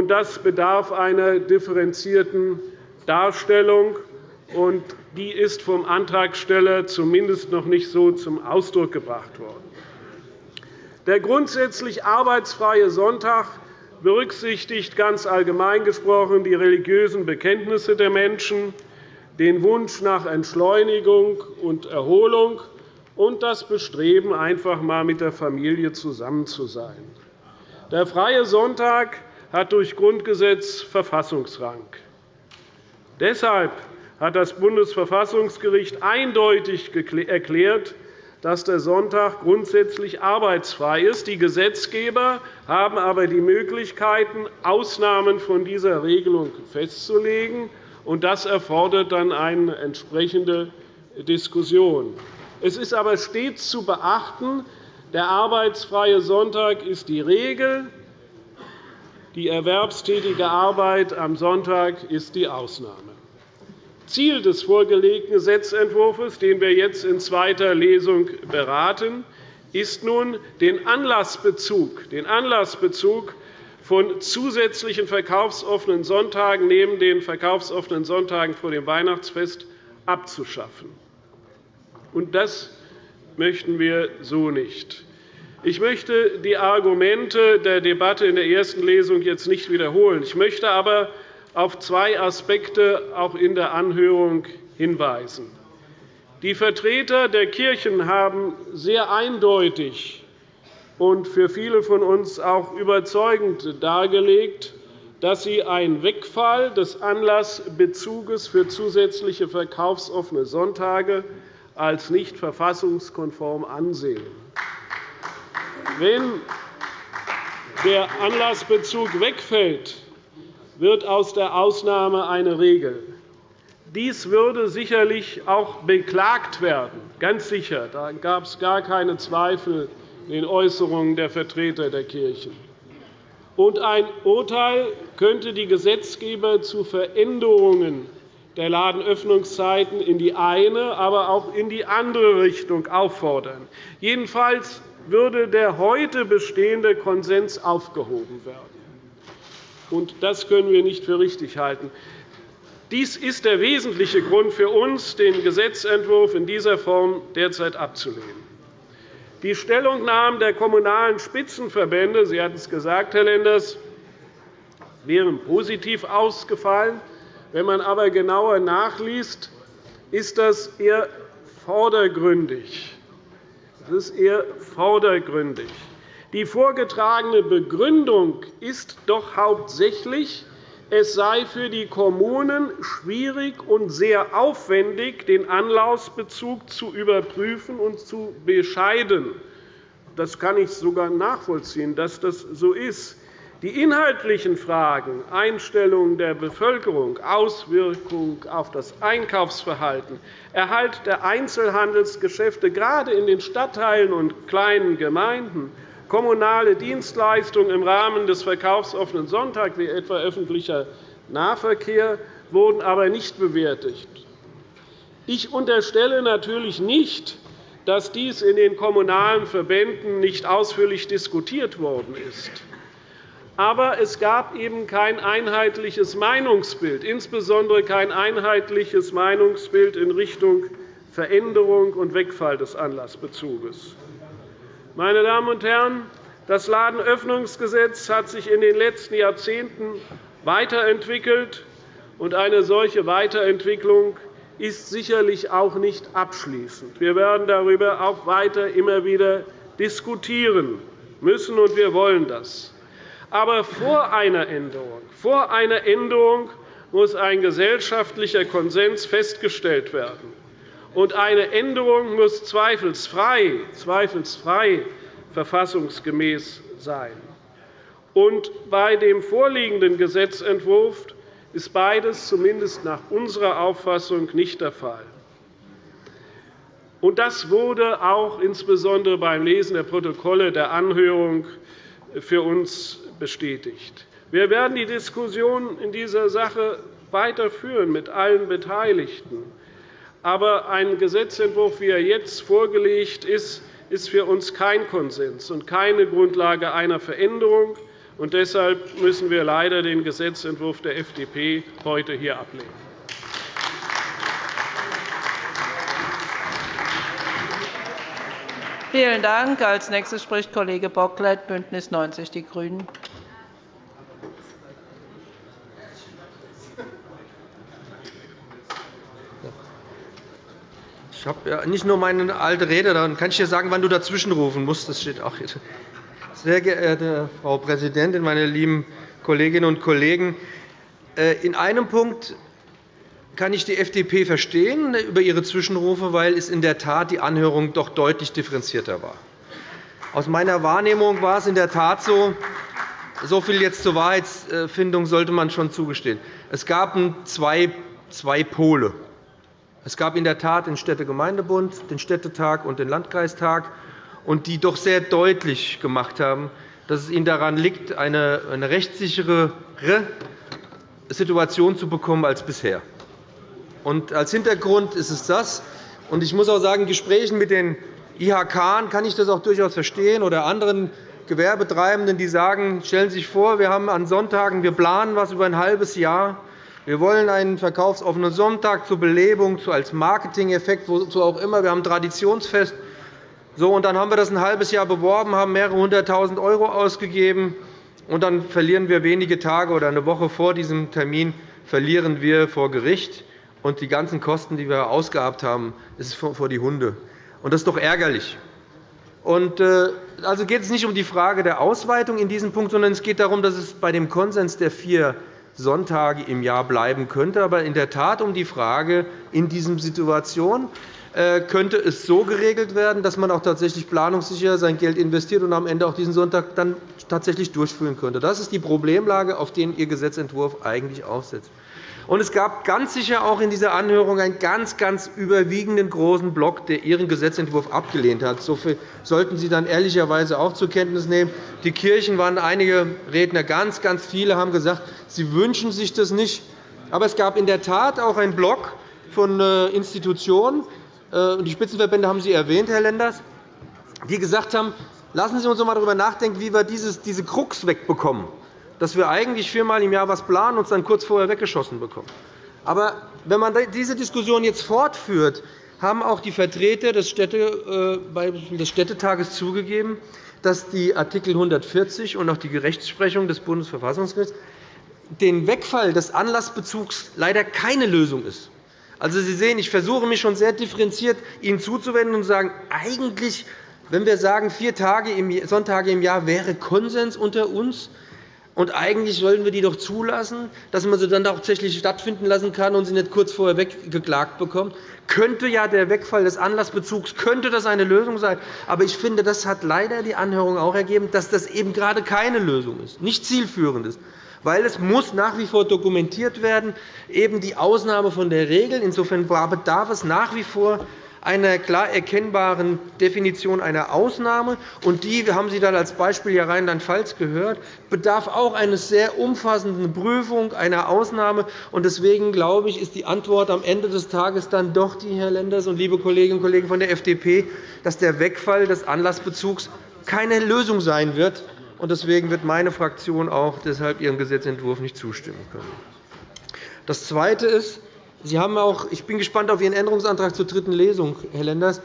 Das bedarf einer differenzierten Darstellung. Und die ist vom Antragsteller zumindest noch nicht so zum Ausdruck gebracht worden. Der grundsätzlich arbeitsfreie Sonntag berücksichtigt ganz allgemein gesprochen die religiösen Bekenntnisse der Menschen, den Wunsch nach Entschleunigung und Erholung und das Bestreben, einfach einmal mit der Familie zusammen zu sein. Der Freie Sonntag hat durch Grundgesetz Verfassungsrang. Deshalb hat das Bundesverfassungsgericht eindeutig erklärt, dass der Sonntag grundsätzlich arbeitsfrei ist. Die Gesetzgeber haben aber die Möglichkeiten, Ausnahmen von dieser Regelung festzulegen. Und das erfordert dann eine entsprechende Diskussion. Es ist aber stets zu beachten, der arbeitsfreie Sonntag ist die Regel, die erwerbstätige Arbeit am Sonntag ist die Ausnahme. Ziel des vorgelegten Gesetzentwurfs, den wir jetzt in zweiter Lesung beraten, ist nun, den Anlassbezug, den Anlassbezug von zusätzlichen verkaufsoffenen Sonntagen neben den verkaufsoffenen Sonntagen vor dem Weihnachtsfest abzuschaffen. das möchten wir so nicht. Ich möchte die Argumente der Debatte in der ersten Lesung jetzt nicht wiederholen. Ich möchte aber auf zwei Aspekte auch in der Anhörung hinweisen. Die Vertreter der Kirchen haben sehr eindeutig und für viele von uns auch überzeugend dargelegt, dass sie einen Wegfall des Anlassbezuges für zusätzliche verkaufsoffene Sonntage als nicht verfassungskonform ansehen. Wenn der Anlassbezug wegfällt, wird aus der Ausnahme eine Regel. Dies würde sicherlich auch beklagt werden, ganz sicher. Da gab es gar keine Zweifel in den Äußerungen der Vertreter der Kirchen. Und ein Urteil könnte die Gesetzgeber zu Veränderungen der Ladenöffnungszeiten in die eine, aber auch in die andere Richtung auffordern. Jedenfalls würde der heute bestehende Konsens aufgehoben werden. Und das können wir nicht für richtig halten. Dies ist der wesentliche Grund für uns, den Gesetzentwurf in dieser Form derzeit abzulehnen. Die Stellungnahmen der Kommunalen Spitzenverbände Sie hatten es gesagt, Herr Lenders, wären positiv ausgefallen. Wenn man aber genauer nachliest, ist das eher vordergründig. Das ist eher vordergründig. Die vorgetragene Begründung ist doch hauptsächlich, es sei für die Kommunen schwierig und sehr aufwendig, den Anlaufsbezug zu überprüfen und zu bescheiden. Das kann ich sogar nachvollziehen, dass das so ist. Die inhaltlichen Fragen Einstellung der Bevölkerung, Auswirkung auf das Einkaufsverhalten, Erhalt der Einzelhandelsgeschäfte gerade in den Stadtteilen und kleinen Gemeinden, kommunale Dienstleistungen im Rahmen des verkaufsoffenen Sonntags, wie etwa öffentlicher Nahverkehr, wurden aber nicht bewertet. Ich unterstelle natürlich nicht, dass dies in den Kommunalen Verbänden nicht ausführlich diskutiert worden ist. Aber es gab eben kein einheitliches Meinungsbild, insbesondere kein einheitliches Meinungsbild in Richtung Veränderung und Wegfall des Anlassbezuges. Meine Damen und Herren, das Ladenöffnungsgesetz hat sich in den letzten Jahrzehnten weiterentwickelt, und eine solche Weiterentwicklung ist sicherlich auch nicht abschließend. Wir werden darüber auch weiter immer wieder diskutieren müssen, und wir wollen das. Aber vor einer Änderung, vor einer Änderung muss ein gesellschaftlicher Konsens festgestellt werden und eine Änderung muss zweifelsfrei, zweifelsfrei verfassungsgemäß sein. Und bei dem vorliegenden Gesetzentwurf ist beides zumindest nach unserer Auffassung nicht der Fall. Und das wurde auch insbesondere beim Lesen der Protokolle der Anhörung für uns bestätigt. Wir werden die Diskussion in dieser Sache weiterführen mit allen Beteiligten. Aber ein Gesetzentwurf, wie er jetzt vorgelegt ist, ist für uns kein Konsens und keine Grundlage einer Veränderung. Und deshalb müssen wir leider den Gesetzentwurf der FDP heute hier ablehnen. Vielen Dank. Als nächster spricht Kollege Bocklet, BÜNDNIS 90 die GRÜNEN. Ich habe ja nicht nur meine alte Rede, dann kann ich dir sagen, wann du dazwischenrufen musst. Das steht auch hier. Sehr geehrte Frau Präsidentin, meine lieben Kolleginnen und Kollegen! Äh, in einem Punkt kann ich die FDP verstehen über ihre Zwischenrufe, weil es in der Tat die Anhörung doch deutlich differenzierter war. Aus meiner Wahrnehmung war es in der Tat so, so viel jetzt zur Wahrheitsfindung sollte man schon zugestehen. Es gab zwei Pole. Es gab in der Tat den Städtegemeindebund, den Städtetag und den Landkreistag, die doch sehr deutlich gemacht haben, dass es ihnen daran liegt, eine rechtssicherere Situation zu bekommen als bisher. als Hintergrund ist es das. ich muss auch sagen, in Gesprächen mit den IHK kann ich das auch durchaus verstehen oder anderen Gewerbetreibenden, die sagen, stellen Sie sich vor, wir haben an Sonntagen, wir planen was über ein halbes Jahr, wir wollen einen verkaufsoffenen Sonntag zur Belebung, als Marketingeffekt, wozu auch immer. Wir haben ein Traditionsfest. So, und dann haben wir das ein halbes Jahr beworben, haben mehrere hunderttausend € ausgegeben. Und dann verlieren wir wenige Tage oder eine Woche vor diesem Termin verlieren wir vor Gericht. Und die ganzen Kosten, die wir ausgehabt haben, ist vor die Hunde. Und das ist doch ärgerlich. Und, äh, also geht es nicht um die Frage der Ausweitung in diesem Punkt, sondern es geht darum, dass es bei dem Konsens der vier Sonntage im Jahr bleiben könnte, aber in der Tat um die Frage, in dieser Situation äh, könnte es so geregelt werden, dass man auch tatsächlich planungssicher sein Geld investiert und am Ende auch diesen Sonntag dann tatsächlich durchführen könnte. Das ist die Problemlage, auf die Ihr Gesetzentwurf eigentlich aufsetzt. Und es gab ganz sicher auch in dieser Anhörung einen ganz, ganz überwiegenden großen Block, der Ihren Gesetzentwurf abgelehnt hat. So viel sollten Sie dann ehrlicherweise auch zur Kenntnis nehmen. Die Kirchen waren einige Redner, ganz, ganz viele haben gesagt, sie wünschen sich das nicht. Aber es gab in der Tat auch einen Block von äh, Institutionen, äh, die Spitzenverbände haben Sie erwähnt, Herr Lenders, die gesagt haben, lassen Sie uns einmal darüber nachdenken, wie wir diese Krux wegbekommen dass wir eigentlich viermal im Jahr etwas planen und es dann kurz vorher weggeschossen bekommen. Aber wenn man diese Diskussion jetzt fortführt, haben auch die Vertreter des, Städte, äh, des Städtetages zugegeben, dass die Art. 140 und auch die Rechtsprechung des Bundesverfassungsgerichts den Wegfall des Anlassbezugs leider keine Lösung ist. Also, Sie sehen, ich versuche mich schon sehr differenziert Ihnen zuzuwenden und zu sagen, eigentlich, wenn wir sagen, vier Tage im, Sonntage im Jahr wäre Konsens unter uns, und eigentlich sollten wir die doch zulassen, dass man sie dann tatsächlich stattfinden lassen kann und sie nicht kurz vorher weggeklagt bekommt. Könnte ja der Wegfall des Anlassbezugs könnte das eine Lösung sein. Aber ich finde, das hat leider die Anhörung auch ergeben, dass das eben gerade keine Lösung ist, nicht zielführend ist. Weil es muss nach wie vor dokumentiert werden, eben die Ausnahme von der Regel. Insofern bedarf es nach wie vor einer klar erkennbaren Definition einer Ausnahme. Und die, haben Sie dann als Beispiel ja Rheinland-Pfalz gehört, bedarf auch einer sehr umfassenden Prüfung einer Ausnahme. Deswegen glaube ich, ist die Antwort am Ende des Tages dann doch die, Herr Lenders und liebe Kolleginnen und Kollegen von der FDP, dass der Wegfall des Anlassbezugs keine Lösung sein wird. Deswegen wird meine Fraktion auch deshalb Ihrem Gesetzentwurf nicht zustimmen können. Das Zweite ist, Sie haben auch, ich bin gespannt auf Ihren Änderungsantrag zur dritten Lesung, Herr Lenders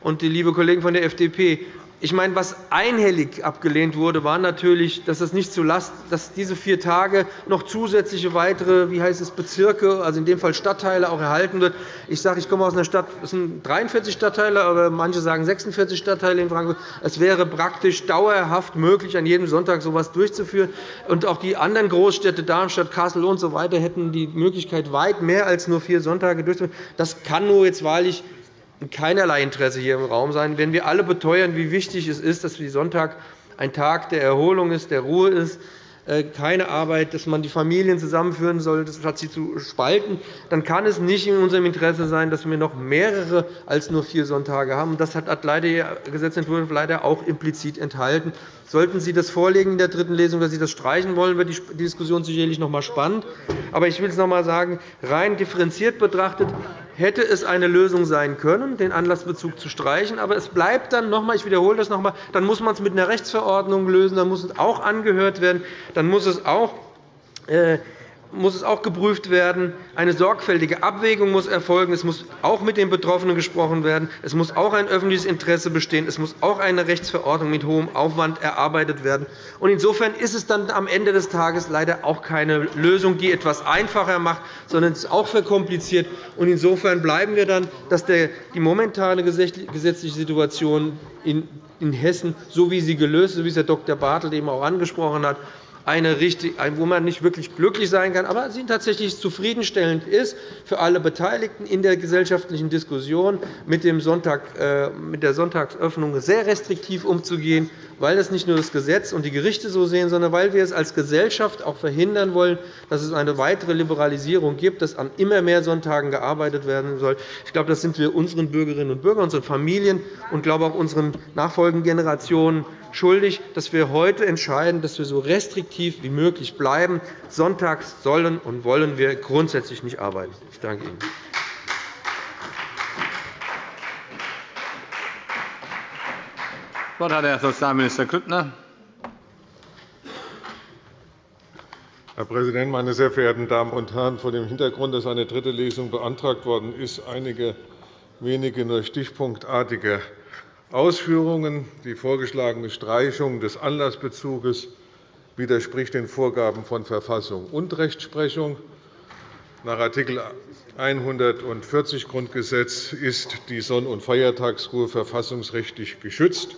und die liebe Kollegen von der FDP. Ich meine, was einhellig abgelehnt wurde, war natürlich, dass, das nicht zu dass diese vier Tage noch zusätzliche weitere wie heißt es, Bezirke, also in dem Fall Stadtteile, auch erhalten wird. Ich sage, ich komme aus einer Stadt, es sind 43 Stadtteile, aber manche sagen 46 Stadtteile in Frankfurt. Es wäre praktisch dauerhaft möglich, an jedem Sonntag so etwas durchzuführen. Und auch die anderen Großstädte, Darmstadt, Kassel usw. So hätten die Möglichkeit, weit mehr als nur vier Sonntage durchzuführen. Das kann nur jetzt wahrlich keinerlei Interesse hier im Raum sein, wenn wir alle beteuern, wie wichtig es ist, dass Sonntag ein Tag der Erholung ist, der Ruhe ist, äh, keine Arbeit, dass man die Familien zusammenführen soll, statt sie zu spalten, dann kann es nicht in unserem Interesse sein, dass wir noch mehrere als nur vier Sonntage haben. Das hat leider der Gesetzentwurf leider auch implizit enthalten. Sollten Sie das vorlegen in der dritten Lesung, dass Sie das streichen wollen, wird die Diskussion sicherlich noch einmal spannend. Aber ich will es noch einmal sagen, rein differenziert betrachtet hätte es eine Lösung sein können, den Anlassbezug zu streichen. Aber es bleibt dann noch einmal, ich wiederhole das noch einmal, dann muss man es mit einer Rechtsverordnung lösen, dann muss es auch angehört werden, dann muss es auch äh, muss es auch geprüft werden. Eine sorgfältige Abwägung muss erfolgen. Es muss auch mit den Betroffenen gesprochen werden. Es muss auch ein öffentliches Interesse bestehen. Es muss auch eine Rechtsverordnung mit hohem Aufwand erarbeitet werden. Insofern ist es dann am Ende des Tages leider auch keine Lösung, die etwas einfacher macht, sondern es ist auch verkompliziert. Insofern bleiben wir dann, dass die momentane gesetzliche Situation in Hessen, so wie sie gelöst ist, wie es Herr Dr. Bartelt eben auch angesprochen hat, eine richtig, wo man nicht wirklich glücklich sein kann, aber sie tatsächlich zufriedenstellend ist für alle Beteiligten in der gesellschaftlichen Diskussion, mit, dem Sonntag, äh, mit der Sonntagsöffnung sehr restriktiv umzugehen, weil das nicht nur das Gesetz und die Gerichte so sehen, sondern weil wir es als Gesellschaft auch verhindern wollen, dass es eine weitere Liberalisierung gibt, dass an immer mehr Sonntagen gearbeitet werden soll. Ich glaube, das sind wir unseren Bürgerinnen und Bürgern, unseren Familien und glaube auch unseren nachfolgenden Generationen schuldig, dass wir heute entscheiden, dass wir so restriktiv wie möglich bleiben. Sonntags sollen und wollen wir grundsätzlich nicht arbeiten. Ich danke Ihnen. Das Wort hat Herr Sozialminister Grüttner. Herr Präsident, meine sehr verehrten Damen und Herren! Vor dem Hintergrund, dass eine dritte Lesung beantragt worden ist, einige wenige nur stichpunktartige Ausführungen. Die vorgeschlagene Streichung des Anlassbezuges widerspricht den Vorgaben von Verfassung und Rechtsprechung. Nach Art. 140 Grundgesetz ist die Sonn- und Feiertagsruhe verfassungsrechtlich geschützt.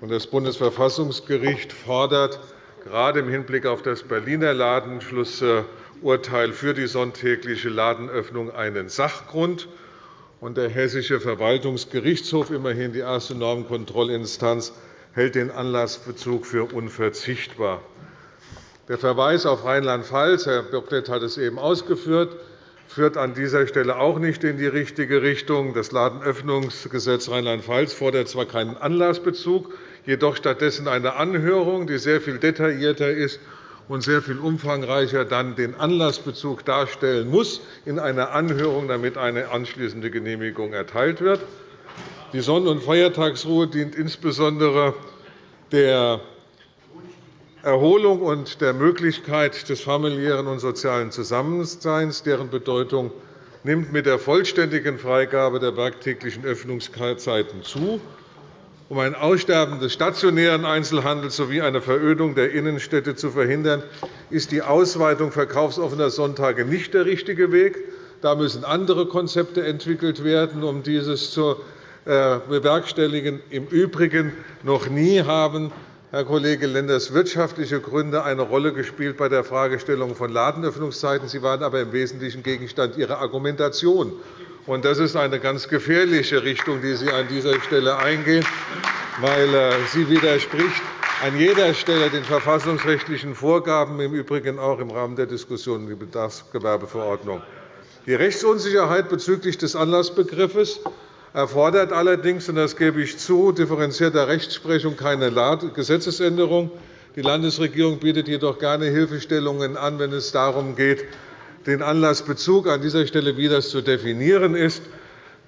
Das Bundesverfassungsgericht fordert gerade im Hinblick auf das Berliner Ladenschlussurteil für die sonntägliche Ladenöffnung einen Sachgrund und der Hessische Verwaltungsgerichtshof, immerhin die erste Normkontrollinstanz, hält den Anlassbezug für unverzichtbar. Der Verweis auf Rheinland-Pfalz, Herr Bocklet hat es eben ausgeführt, führt an dieser Stelle auch nicht in die richtige Richtung. Das Ladenöffnungsgesetz Rheinland-Pfalz fordert zwar keinen Anlassbezug, jedoch stattdessen eine Anhörung, die sehr viel detaillierter ist und sehr viel umfangreicher dann den Anlassbezug darstellen muss in einer Anhörung, damit eine anschließende Genehmigung erteilt wird. Die Sonn- und Feiertagsruhe dient insbesondere der Erholung und der Möglichkeit des familiären und sozialen Zusammenseins. Deren Bedeutung nimmt mit der vollständigen Freigabe der werktäglichen Öffnungszeiten zu um ein Aussterben des stationären Einzelhandels sowie eine Verödung der Innenstädte zu verhindern, ist die Ausweitung verkaufsoffener Sonntage nicht der richtige Weg. Da müssen andere Konzepte entwickelt werden, um dieses zu äh, bewerkstelligen. Im Übrigen noch nie haben Herr Kollege Lenders, wirtschaftliche Gründe eine Rolle gespielt bei der Fragestellung von Ladenöffnungszeiten. Sie waren aber im Wesentlichen Gegenstand Ihrer Argumentation. Das ist eine ganz gefährliche Richtung, die Sie an dieser Stelle eingehen, weil äh, sie widerspricht an jeder Stelle den verfassungsrechtlichen Vorgaben, im Übrigen auch im Rahmen der Diskussion um die Bedarfsgewerbeverordnung. Die Rechtsunsicherheit bezüglich des Anlassbegriffes erfordert allerdings, und das gebe ich zu, differenzierter Rechtsprechung keine Gesetzesänderung. Die Landesregierung bietet jedoch gerne Hilfestellungen an, wenn es darum geht, den Anlassbezug an dieser Stelle, wie das zu definieren ist.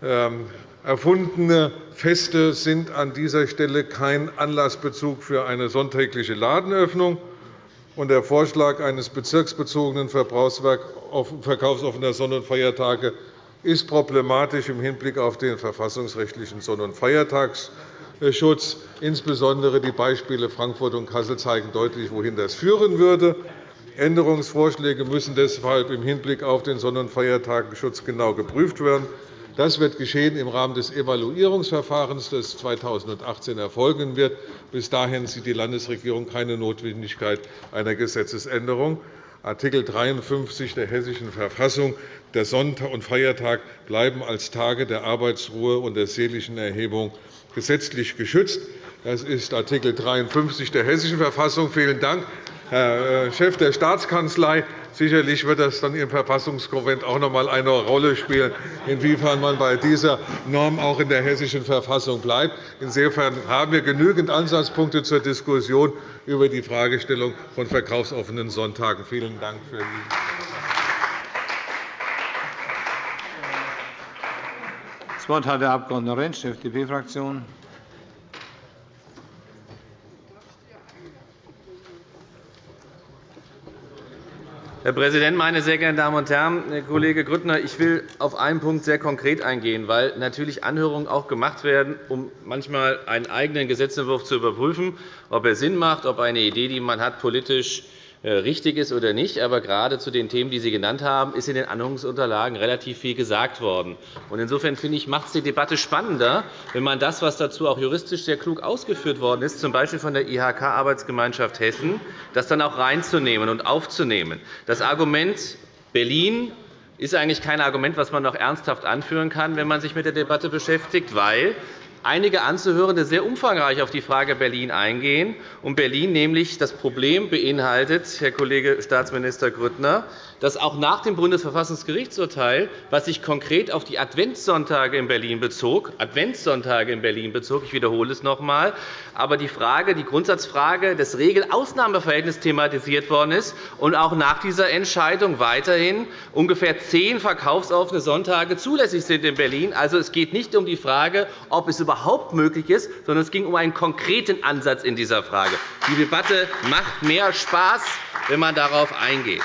Ähm, erfundene Feste sind an dieser Stelle kein Anlassbezug für eine sonntägliche Ladenöffnung. Der Vorschlag eines bezirksbezogenen verkaufsoffener Sonn- und Feiertage ist problematisch im Hinblick auf den verfassungsrechtlichen Sonn- und Feiertagsschutz. Insbesondere die Beispiele Frankfurt und Kassel zeigen deutlich, wohin das führen würde. Änderungsvorschläge müssen deshalb im Hinblick auf den Sonn- und Feiertagenschutz genau geprüft werden. Das wird geschehen im Rahmen des Evaluierungsverfahrens, das 2018 erfolgen wird. Bis dahin sieht die Landesregierung keine Notwendigkeit einer Gesetzesänderung. Art. 53 der Hessischen Verfassung. Der Sonntag und Feiertag bleiben als Tage der Arbeitsruhe und der seelischen Erhebung gesetzlich geschützt. Das ist Art. 53 der Hessischen Verfassung. Vielen Dank. Herr äh, Chef der Staatskanzlei. Sicherlich wird das dann im Verfassungskonvent auch noch einmal eine Rolle spielen, inwiefern man bei dieser Norm auch in der Hessischen Verfassung bleibt. Insofern haben wir genügend Ansatzpunkte zur Diskussion über die Fragestellung von verkaufsoffenen Sonntagen. Vielen Dank für die Das Wort hat der Abg. Rentsch, FDP-Fraktion. Herr Präsident, meine sehr geehrten Damen und Herren! Herr Kollege Grüttner, ich will auf einen Punkt sehr konkret eingehen, weil natürlich Anhörungen auch gemacht werden, um manchmal einen eigenen Gesetzentwurf zu überprüfen, ob er Sinn macht, ob eine Idee, die man hat, politisch richtig ist oder nicht. Aber gerade zu den Themen, die Sie genannt haben, ist in den Anhörungsunterlagen relativ viel gesagt worden. Insofern finde ich, macht es die Debatte spannender, wenn man das, was dazu auch juristisch sehr klug ausgeführt worden ist, z. B. von der IHK-Arbeitsgemeinschaft Hessen, das dann auch reinzunehmen und aufzunehmen. Das Argument Berlin ist eigentlich kein Argument, das man noch ernsthaft anführen kann, wenn man sich mit der Debatte beschäftigt, weil einige Anzuhörende sehr umfangreich auf die Frage Berlin eingehen. Und Berlin nämlich das Problem beinhaltet, Herr Kollege Staatsminister Grüttner, dass auch nach dem Bundesverfassungsgerichtsurteil, was sich konkret auf die Adventssonntage in Berlin bezog, Adventssonntage in Berlin bezog, ich wiederhole es noch einmal, aber die, Frage, die Grundsatzfrage des Regel-Ausnahmeverhältnisses thematisiert worden ist und auch nach dieser Entscheidung weiterhin ungefähr zehn verkaufsoffene Sonntage zulässig sind in Berlin. Also, es geht nicht um die Frage, ob es überhaupt möglich ist, sondern es ging um einen konkreten Ansatz in dieser Frage. Die Debatte macht mehr Spaß, wenn man darauf eingeht.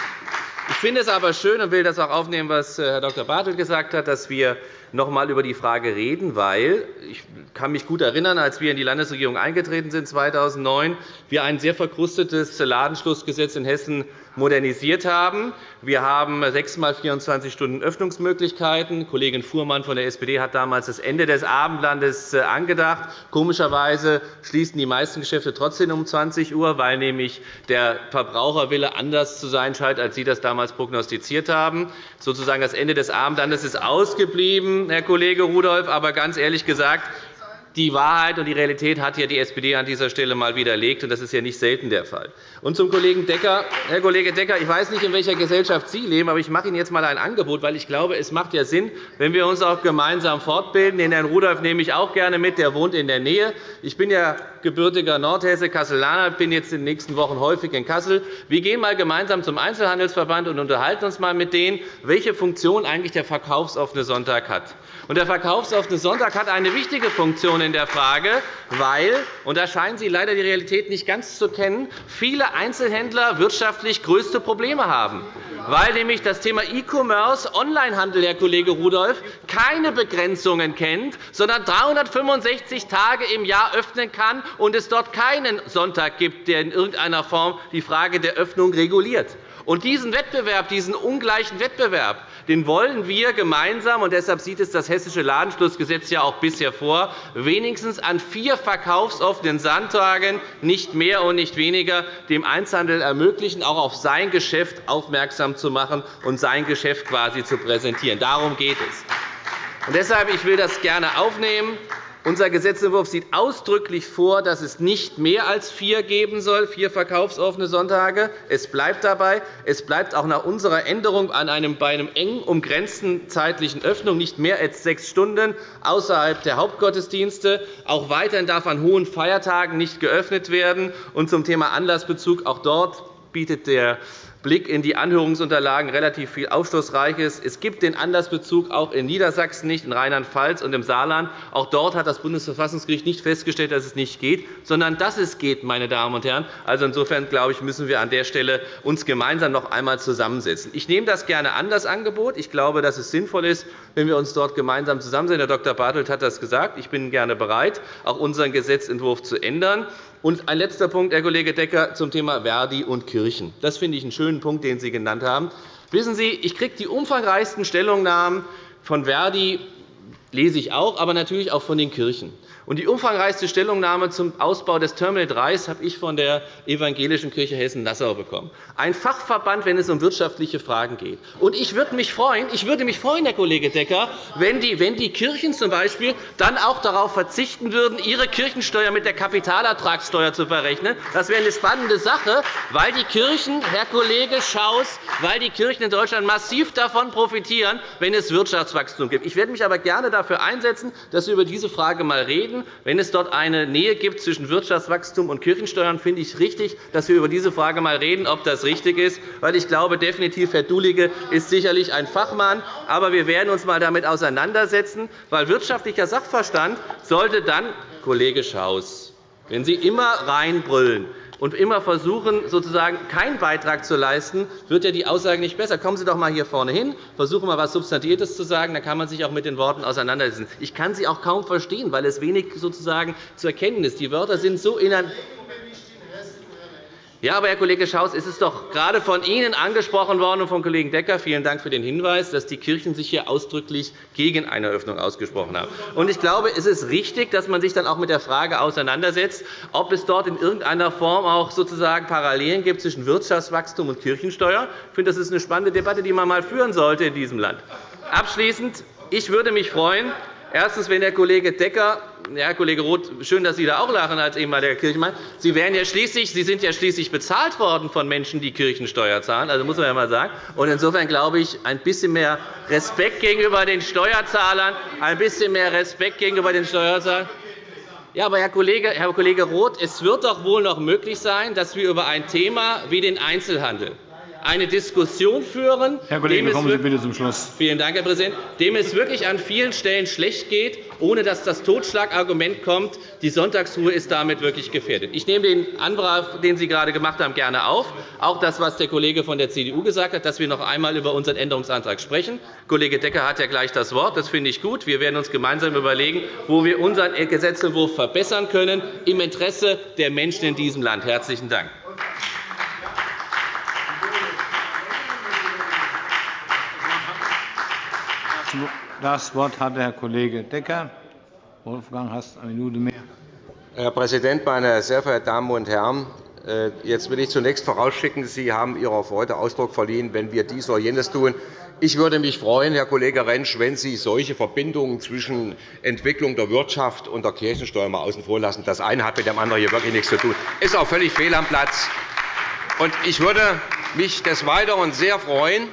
Ich finde es aber schön und will das auch aufnehmen, was äh, Herr Dr. Bartelt gesagt hat, dass wir noch einmal über die Frage reden, weil ich kann mich gut erinnern, als wir in die Landesregierung eingetreten sind 2009, wir ein sehr verkrustetes Ladenschlussgesetz in Hessen modernisiert haben. Wir haben sechsmal 24 Stunden Öffnungsmöglichkeiten. Kollegin Fuhrmann von der SPD hat damals das Ende des Abendlandes äh, angedacht. Komischerweise schließen die meisten Geschäfte trotzdem um 20 Uhr, weil nämlich der Verbraucherwille anders zu sein scheint, als Sie das damals prognostiziert haben. Sozusagen das Ende des Abendlandes ist ausgeblieben, Herr Kollege Rudolph. Aber ganz ehrlich gesagt, Die Wahrheit und die Realität hat ja die SPD an dieser Stelle einmal widerlegt, und das ist ja nicht selten der Fall. Und zum Kollegen Decker. Herr Kollege Decker, ich weiß nicht, in welcher Gesellschaft Sie leben, aber ich mache Ihnen jetzt einmal ein Angebot, weil ich glaube, es macht ja Sinn, wenn wir uns auch gemeinsam fortbilden. Den Herrn Rudolph nehme ich auch gerne mit, der wohnt in der Nähe. Ich bin ja gebürtiger Nordhesse, Kasselaner, bin jetzt in den nächsten Wochen häufig in Kassel. Wir gehen einmal gemeinsam zum Einzelhandelsverband und unterhalten uns einmal mit denen, welche Funktion eigentlich der verkaufsoffene Sonntag hat. Und der verkaufsoffene Sonntag hat eine wichtige Funktion in der Frage, weil, und da scheinen Sie leider die Realität nicht ganz zu kennen, viele Einzelhändler wirtschaftlich größte Probleme haben weil nämlich das Thema E-Commerce, Onlinehandel, Herr Kollege Rudolph, keine Begrenzungen kennt, sondern 365 Tage im Jahr öffnen kann und es dort keinen Sonntag gibt, der in irgendeiner Form die Frage der Öffnung reguliert. Und diesen Wettbewerb, diesen ungleichen Wettbewerb, den wollen wir gemeinsam, und deshalb sieht es das Hessische Ladenschlussgesetz ja auch bisher vor, wenigstens an vier verkaufsoffenen Sonntagen, nicht mehr und nicht weniger, dem Einzelhandel ermöglichen, auch auf sein Geschäft aufmerksam zu machen und sein Geschäft quasi zu präsentieren. Darum geht es. Und deshalb ich will das gerne aufnehmen. Unser Gesetzentwurf sieht ausdrücklich vor, dass es nicht mehr als vier geben soll, vier verkaufsoffene Sonntage. Es bleibt dabei. Es bleibt auch nach unserer Änderung an einem, bei einem eng umgrenzten zeitlichen Öffnung nicht mehr als sechs Stunden außerhalb der Hauptgottesdienste. Auch weiterhin darf an hohen Feiertagen nicht geöffnet werden. Und zum Thema Anlassbezug auch dort bietet der Blick in die Anhörungsunterlagen relativ viel Aufschlussreiches. Es gibt den Anlassbezug auch in Niedersachsen nicht, in Rheinland-Pfalz und im Saarland. Auch dort hat das Bundesverfassungsgericht nicht festgestellt, dass es nicht geht, sondern dass es geht, meine Damen und Herren. Also insofern glaube ich, müssen wir an der Stelle uns gemeinsam noch einmal zusammensetzen. Ich nehme das gerne an, das Angebot. Ich glaube, dass es sinnvoll ist, wenn wir uns dort gemeinsam zusammensetzen. Herr Dr. Bartelt hat das gesagt. Ich bin gerne bereit, auch unseren Gesetzentwurf zu ändern. Und ein letzter Punkt, Herr Kollege Decker, zum Thema Verdi und Kirchen. Das finde ich einen schönen Punkt, den Sie genannt haben. Wissen Sie, ich kriege die umfangreichsten Stellungnahmen von Verdi, lese ich auch, aber natürlich auch von den Kirchen. Und die umfangreichste Stellungnahme zum Ausbau des Terminal 3 habe ich von der Evangelischen Kirche Hessen-Nassau bekommen. Ein Fachverband, wenn es um wirtschaftliche Fragen geht. Und ich würde mich freuen, ich würde mich freuen, Herr Kollege Decker, wenn die, wenn die Kirchen zum Beispiel dann auch darauf verzichten würden, ihre Kirchensteuer mit der Kapitalertragssteuer zu verrechnen. Das wäre eine spannende Sache, weil die Kirchen, Herr Kollege Schaus, weil die Kirchen in Deutschland massiv davon profitieren, wenn es Wirtschaftswachstum gibt. Ich werde mich aber gerne dafür einsetzen, dass wir über diese Frage einmal reden reden. Wenn es dort eine Nähe gibt zwischen Wirtschaftswachstum und Kirchensteuern, finde ich richtig, dass wir über diese Frage einmal reden, ob das richtig ist. Weil ich glaube definitiv, Herr Dulige ist sicherlich ein Fachmann. Aber wir werden uns einmal damit auseinandersetzen, weil wirtschaftlicher Sachverstand sollte dann, Kollege Schaus, wenn Sie immer reinbrüllen, und immer versuchen, sozusagen keinen Beitrag zu leisten, wird ja die Aussage nicht besser. Kommen Sie doch einmal hier vorne hin, versuchen mal etwas Substantiviertes zu sagen, dann kann man sich auch mit den Worten auseinandersetzen. Ich kann Sie auch kaum verstehen, weil es wenig sozusagen zu erkennen ist. Die Wörter sind so ineinander ja, aber, Herr Kollege Schaus, es ist doch gerade von Ihnen angesprochen worden und vom Kollegen Decker, vielen Dank für den Hinweis, dass die Kirchen sich hier ausdrücklich gegen eine Öffnung ausgesprochen haben. Und ich glaube, es ist richtig, dass man sich dann auch mit der Frage auseinandersetzt, ob es dort in irgendeiner Form auch sozusagen Parallelen gibt zwischen Wirtschaftswachstum und Kirchensteuer. Ich finde, das ist eine spannende Debatte, die man einmal führen sollte in diesem Land. Abschließend. Ich würde mich freuen, Erstens, wenn der Kollege Decker ja, Kollege Roth, schön, dass Sie da auch lachen als ehemaliger Kirchenmann. Sie, werden ja schließlich, Sie sind ja schließlich bezahlt worden von Menschen, die Kirchensteuer zahlen. Also muss man ja mal sagen. Und insofern glaube ich, ein bisschen mehr Respekt gegenüber den Steuerzahlern, ein bisschen mehr Respekt gegenüber den Steuerzahlern. Ja, aber Herr Kollege, Herr Kollege Roth, es wird doch wohl noch möglich sein, dass wir über ein Thema wie den Einzelhandel eine Diskussion führen, Herr Kollege, kommen Sie bitte zum Schluss. Vielen Dank, Herr Präsident, dem es wirklich an vielen Stellen schlecht geht, ohne dass das Totschlagargument kommt, die Sonntagsruhe ist damit wirklich gefährdet. Ich nehme den Antrag, den Sie gerade gemacht haben, gerne auf, auch das, was der Kollege von der CDU gesagt hat, dass wir noch einmal über unseren Änderungsantrag sprechen. Kollege Decker hat ja gleich das Wort. Das finde ich gut. Wir werden uns gemeinsam überlegen, wo wir unseren Gesetzentwurf verbessern können, im Interesse der Menschen in diesem Land. – Herzlichen Dank. Das Wort hat Herr Kollege Decker. Wolfgang, hast eine Minute mehr. Herr Präsident, meine sehr verehrten Damen und Herren! Äh, jetzt will ich zunächst vorausschicken, Sie haben Ihrer Freude Ausdruck verliehen, wenn wir dies oder jenes tun. Ich würde mich freuen, Herr Kollege Rentsch, wenn Sie solche Verbindungen zwischen Entwicklung der Wirtschaft und der Kirchensteuer mal außen vor lassen. Das eine hat mit dem anderen hier wirklich nichts zu tun. Das ist auch völlig fehl am Platz. Ich würde mich des Weiteren sehr freuen,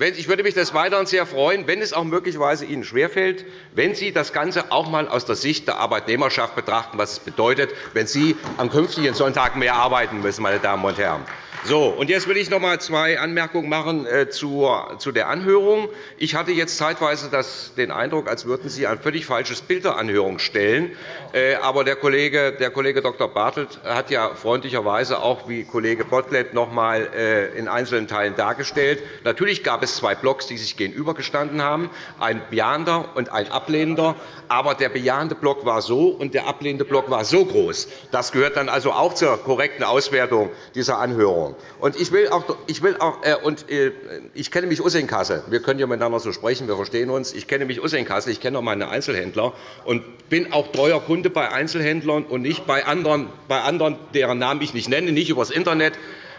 ich würde mich des Weiteren sehr freuen, wenn es auch möglicherweise Ihnen schwerfällt, wenn Sie das Ganze auch einmal aus der Sicht der Arbeitnehmerschaft betrachten, was es bedeutet, wenn Sie am künftigen Sonntag mehr arbeiten müssen. Meine Damen und Herren. So, und jetzt will ich noch einmal zwei Anmerkungen machen äh, zu der Anhörung. Ich hatte jetzt zeitweise den Eindruck, als würden Sie ein völlig falsches Bild der Anhörung stellen. Äh, aber der Kollege, der Kollege Dr. Bartelt hat ja freundlicherweise auch wie Kollege Gottlieb noch einmal äh, in einzelnen Teilen dargestellt. Natürlich gab es zwei Blocks, die sich gegenübergestanden haben, ein bejahender und ein ablehnender. Aber der bejahende Block war so, und der ablehnende Block war so groß. Das gehört dann also auch zur korrekten Auswertung dieser Anhörung. Und ich will auch, ich will auch äh, und, äh, ich kenne mich aus in Kassel. Wir können ja miteinander so sprechen, wir verstehen uns. Ich kenne mich aus in Kassel, ich kenne auch meine Einzelhändler und bin auch treuer Kunde bei Einzelhändlern und nicht bei anderen, bei anderen deren Namen ich nicht nenne, nicht über das Internet.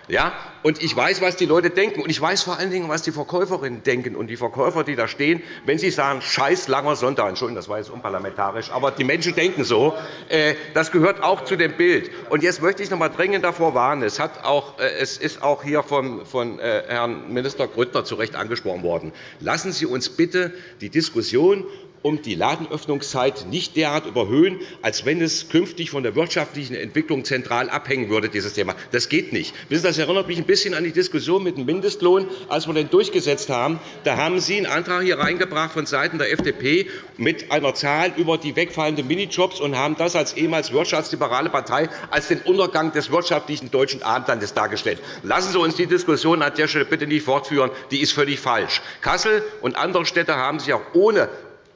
Ja? Und ich weiß, was die Leute denken. Und ich weiß vor allen Dingen, was die Verkäuferinnen denken und die Verkäufer, die da stehen, wenn sie sagen, scheiß langer Sonntag. Entschuldigung, das war jetzt unparlamentarisch. Aber die Menschen denken so. Äh, das gehört auch zu dem Bild. Und jetzt möchte ich noch einmal dringend davor warnen. Es, hat auch, äh, es ist auch hier von, von äh, Herrn Minister Grüttner zu Recht angesprochen worden. Lassen Sie uns bitte die Diskussion um die Ladenöffnungszeit nicht derart überhöhen, als wenn es künftig von der wirtschaftlichen Entwicklung zentral abhängen würde. Dieses Thema. Das geht nicht. Das erinnert mich ein bisschen an die Diskussion mit dem Mindestlohn, als wir den durchgesetzt haben. Da haben Sie einen Antrag hier reingebracht von Seiten der FDP mit einer Zahl über die wegfallenden Minijobs und haben das als ehemals wirtschaftsliberale Partei als den Untergang des wirtschaftlichen deutschen Abendlandes dargestellt. Lassen Sie uns die Diskussion an der Stelle bitte nicht fortführen. Die ist völlig falsch. Kassel und andere Städte haben sich auch ohne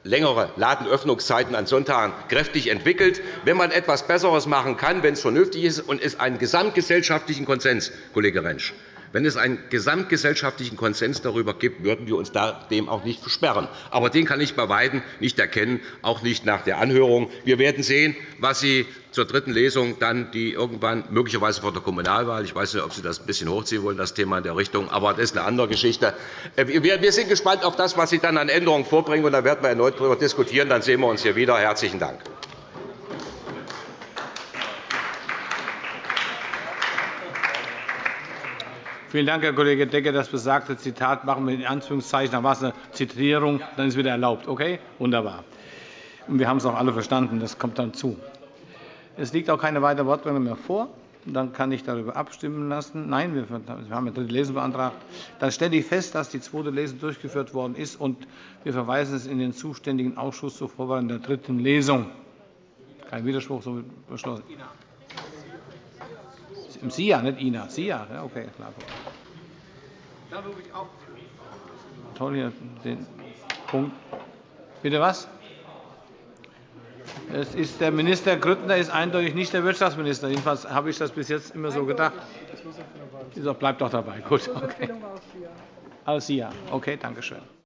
längere Ladenöffnungszeiten an Sonntagen kräftig entwickelt. Wenn man etwas Besseres machen kann, wenn es vernünftig ist und es einen gesamtgesellschaftlichen Konsens, Kollege Rentsch, wenn es einen gesamtgesellschaftlichen Konsens darüber gibt, würden wir uns dem auch nicht versperren. Aber den kann ich bei Weitem nicht erkennen, auch nicht nach der Anhörung. Wir werden sehen, was Sie zur dritten Lesung dann die irgendwann möglicherweise vor der Kommunalwahl, ich weiß nicht, ob Sie das ein bisschen hochziehen wollen, das Thema in der Richtung, aber das ist eine andere Geschichte. Äh, wir sind gespannt auf das, was Sie dann an Änderungen vorbringen, und da werden wir erneut darüber diskutieren. Dann sehen wir uns hier wieder. Herzlichen Dank. Vielen Dank, Herr Kollege Decker. Das besagte Zitat machen wir in Anführungszeichen. Da war eine Zitierung, dann ist wieder erlaubt. Okay? Wunderbar. Und wir haben es auch alle verstanden. Das kommt dann zu. Es liegt auch keine weitere Wortmeldung mehr vor. Dann kann ich darüber abstimmen lassen. Nein, wir haben eine dritte Lesung beantragt. Dann stelle ich fest, dass die zweite Lesung durchgeführt worden ist, und wir verweisen es in den zuständigen Ausschuss zur Vorbereitung der dritten Lesung. Kein Widerspruch, so beschlossen. Im SIA, nicht INA. SIA, ja, okay, klar. Da rufe ich auf. Toll hier den Punkt. Bitte was? Es ist der Minister Grüttner ist eindeutig nicht der Wirtschaftsminister. Jedenfalls habe ich das bis jetzt immer so gedacht. Bleibt doch dabei. Gut. Okay. Aus SIA. Okay, danke schön.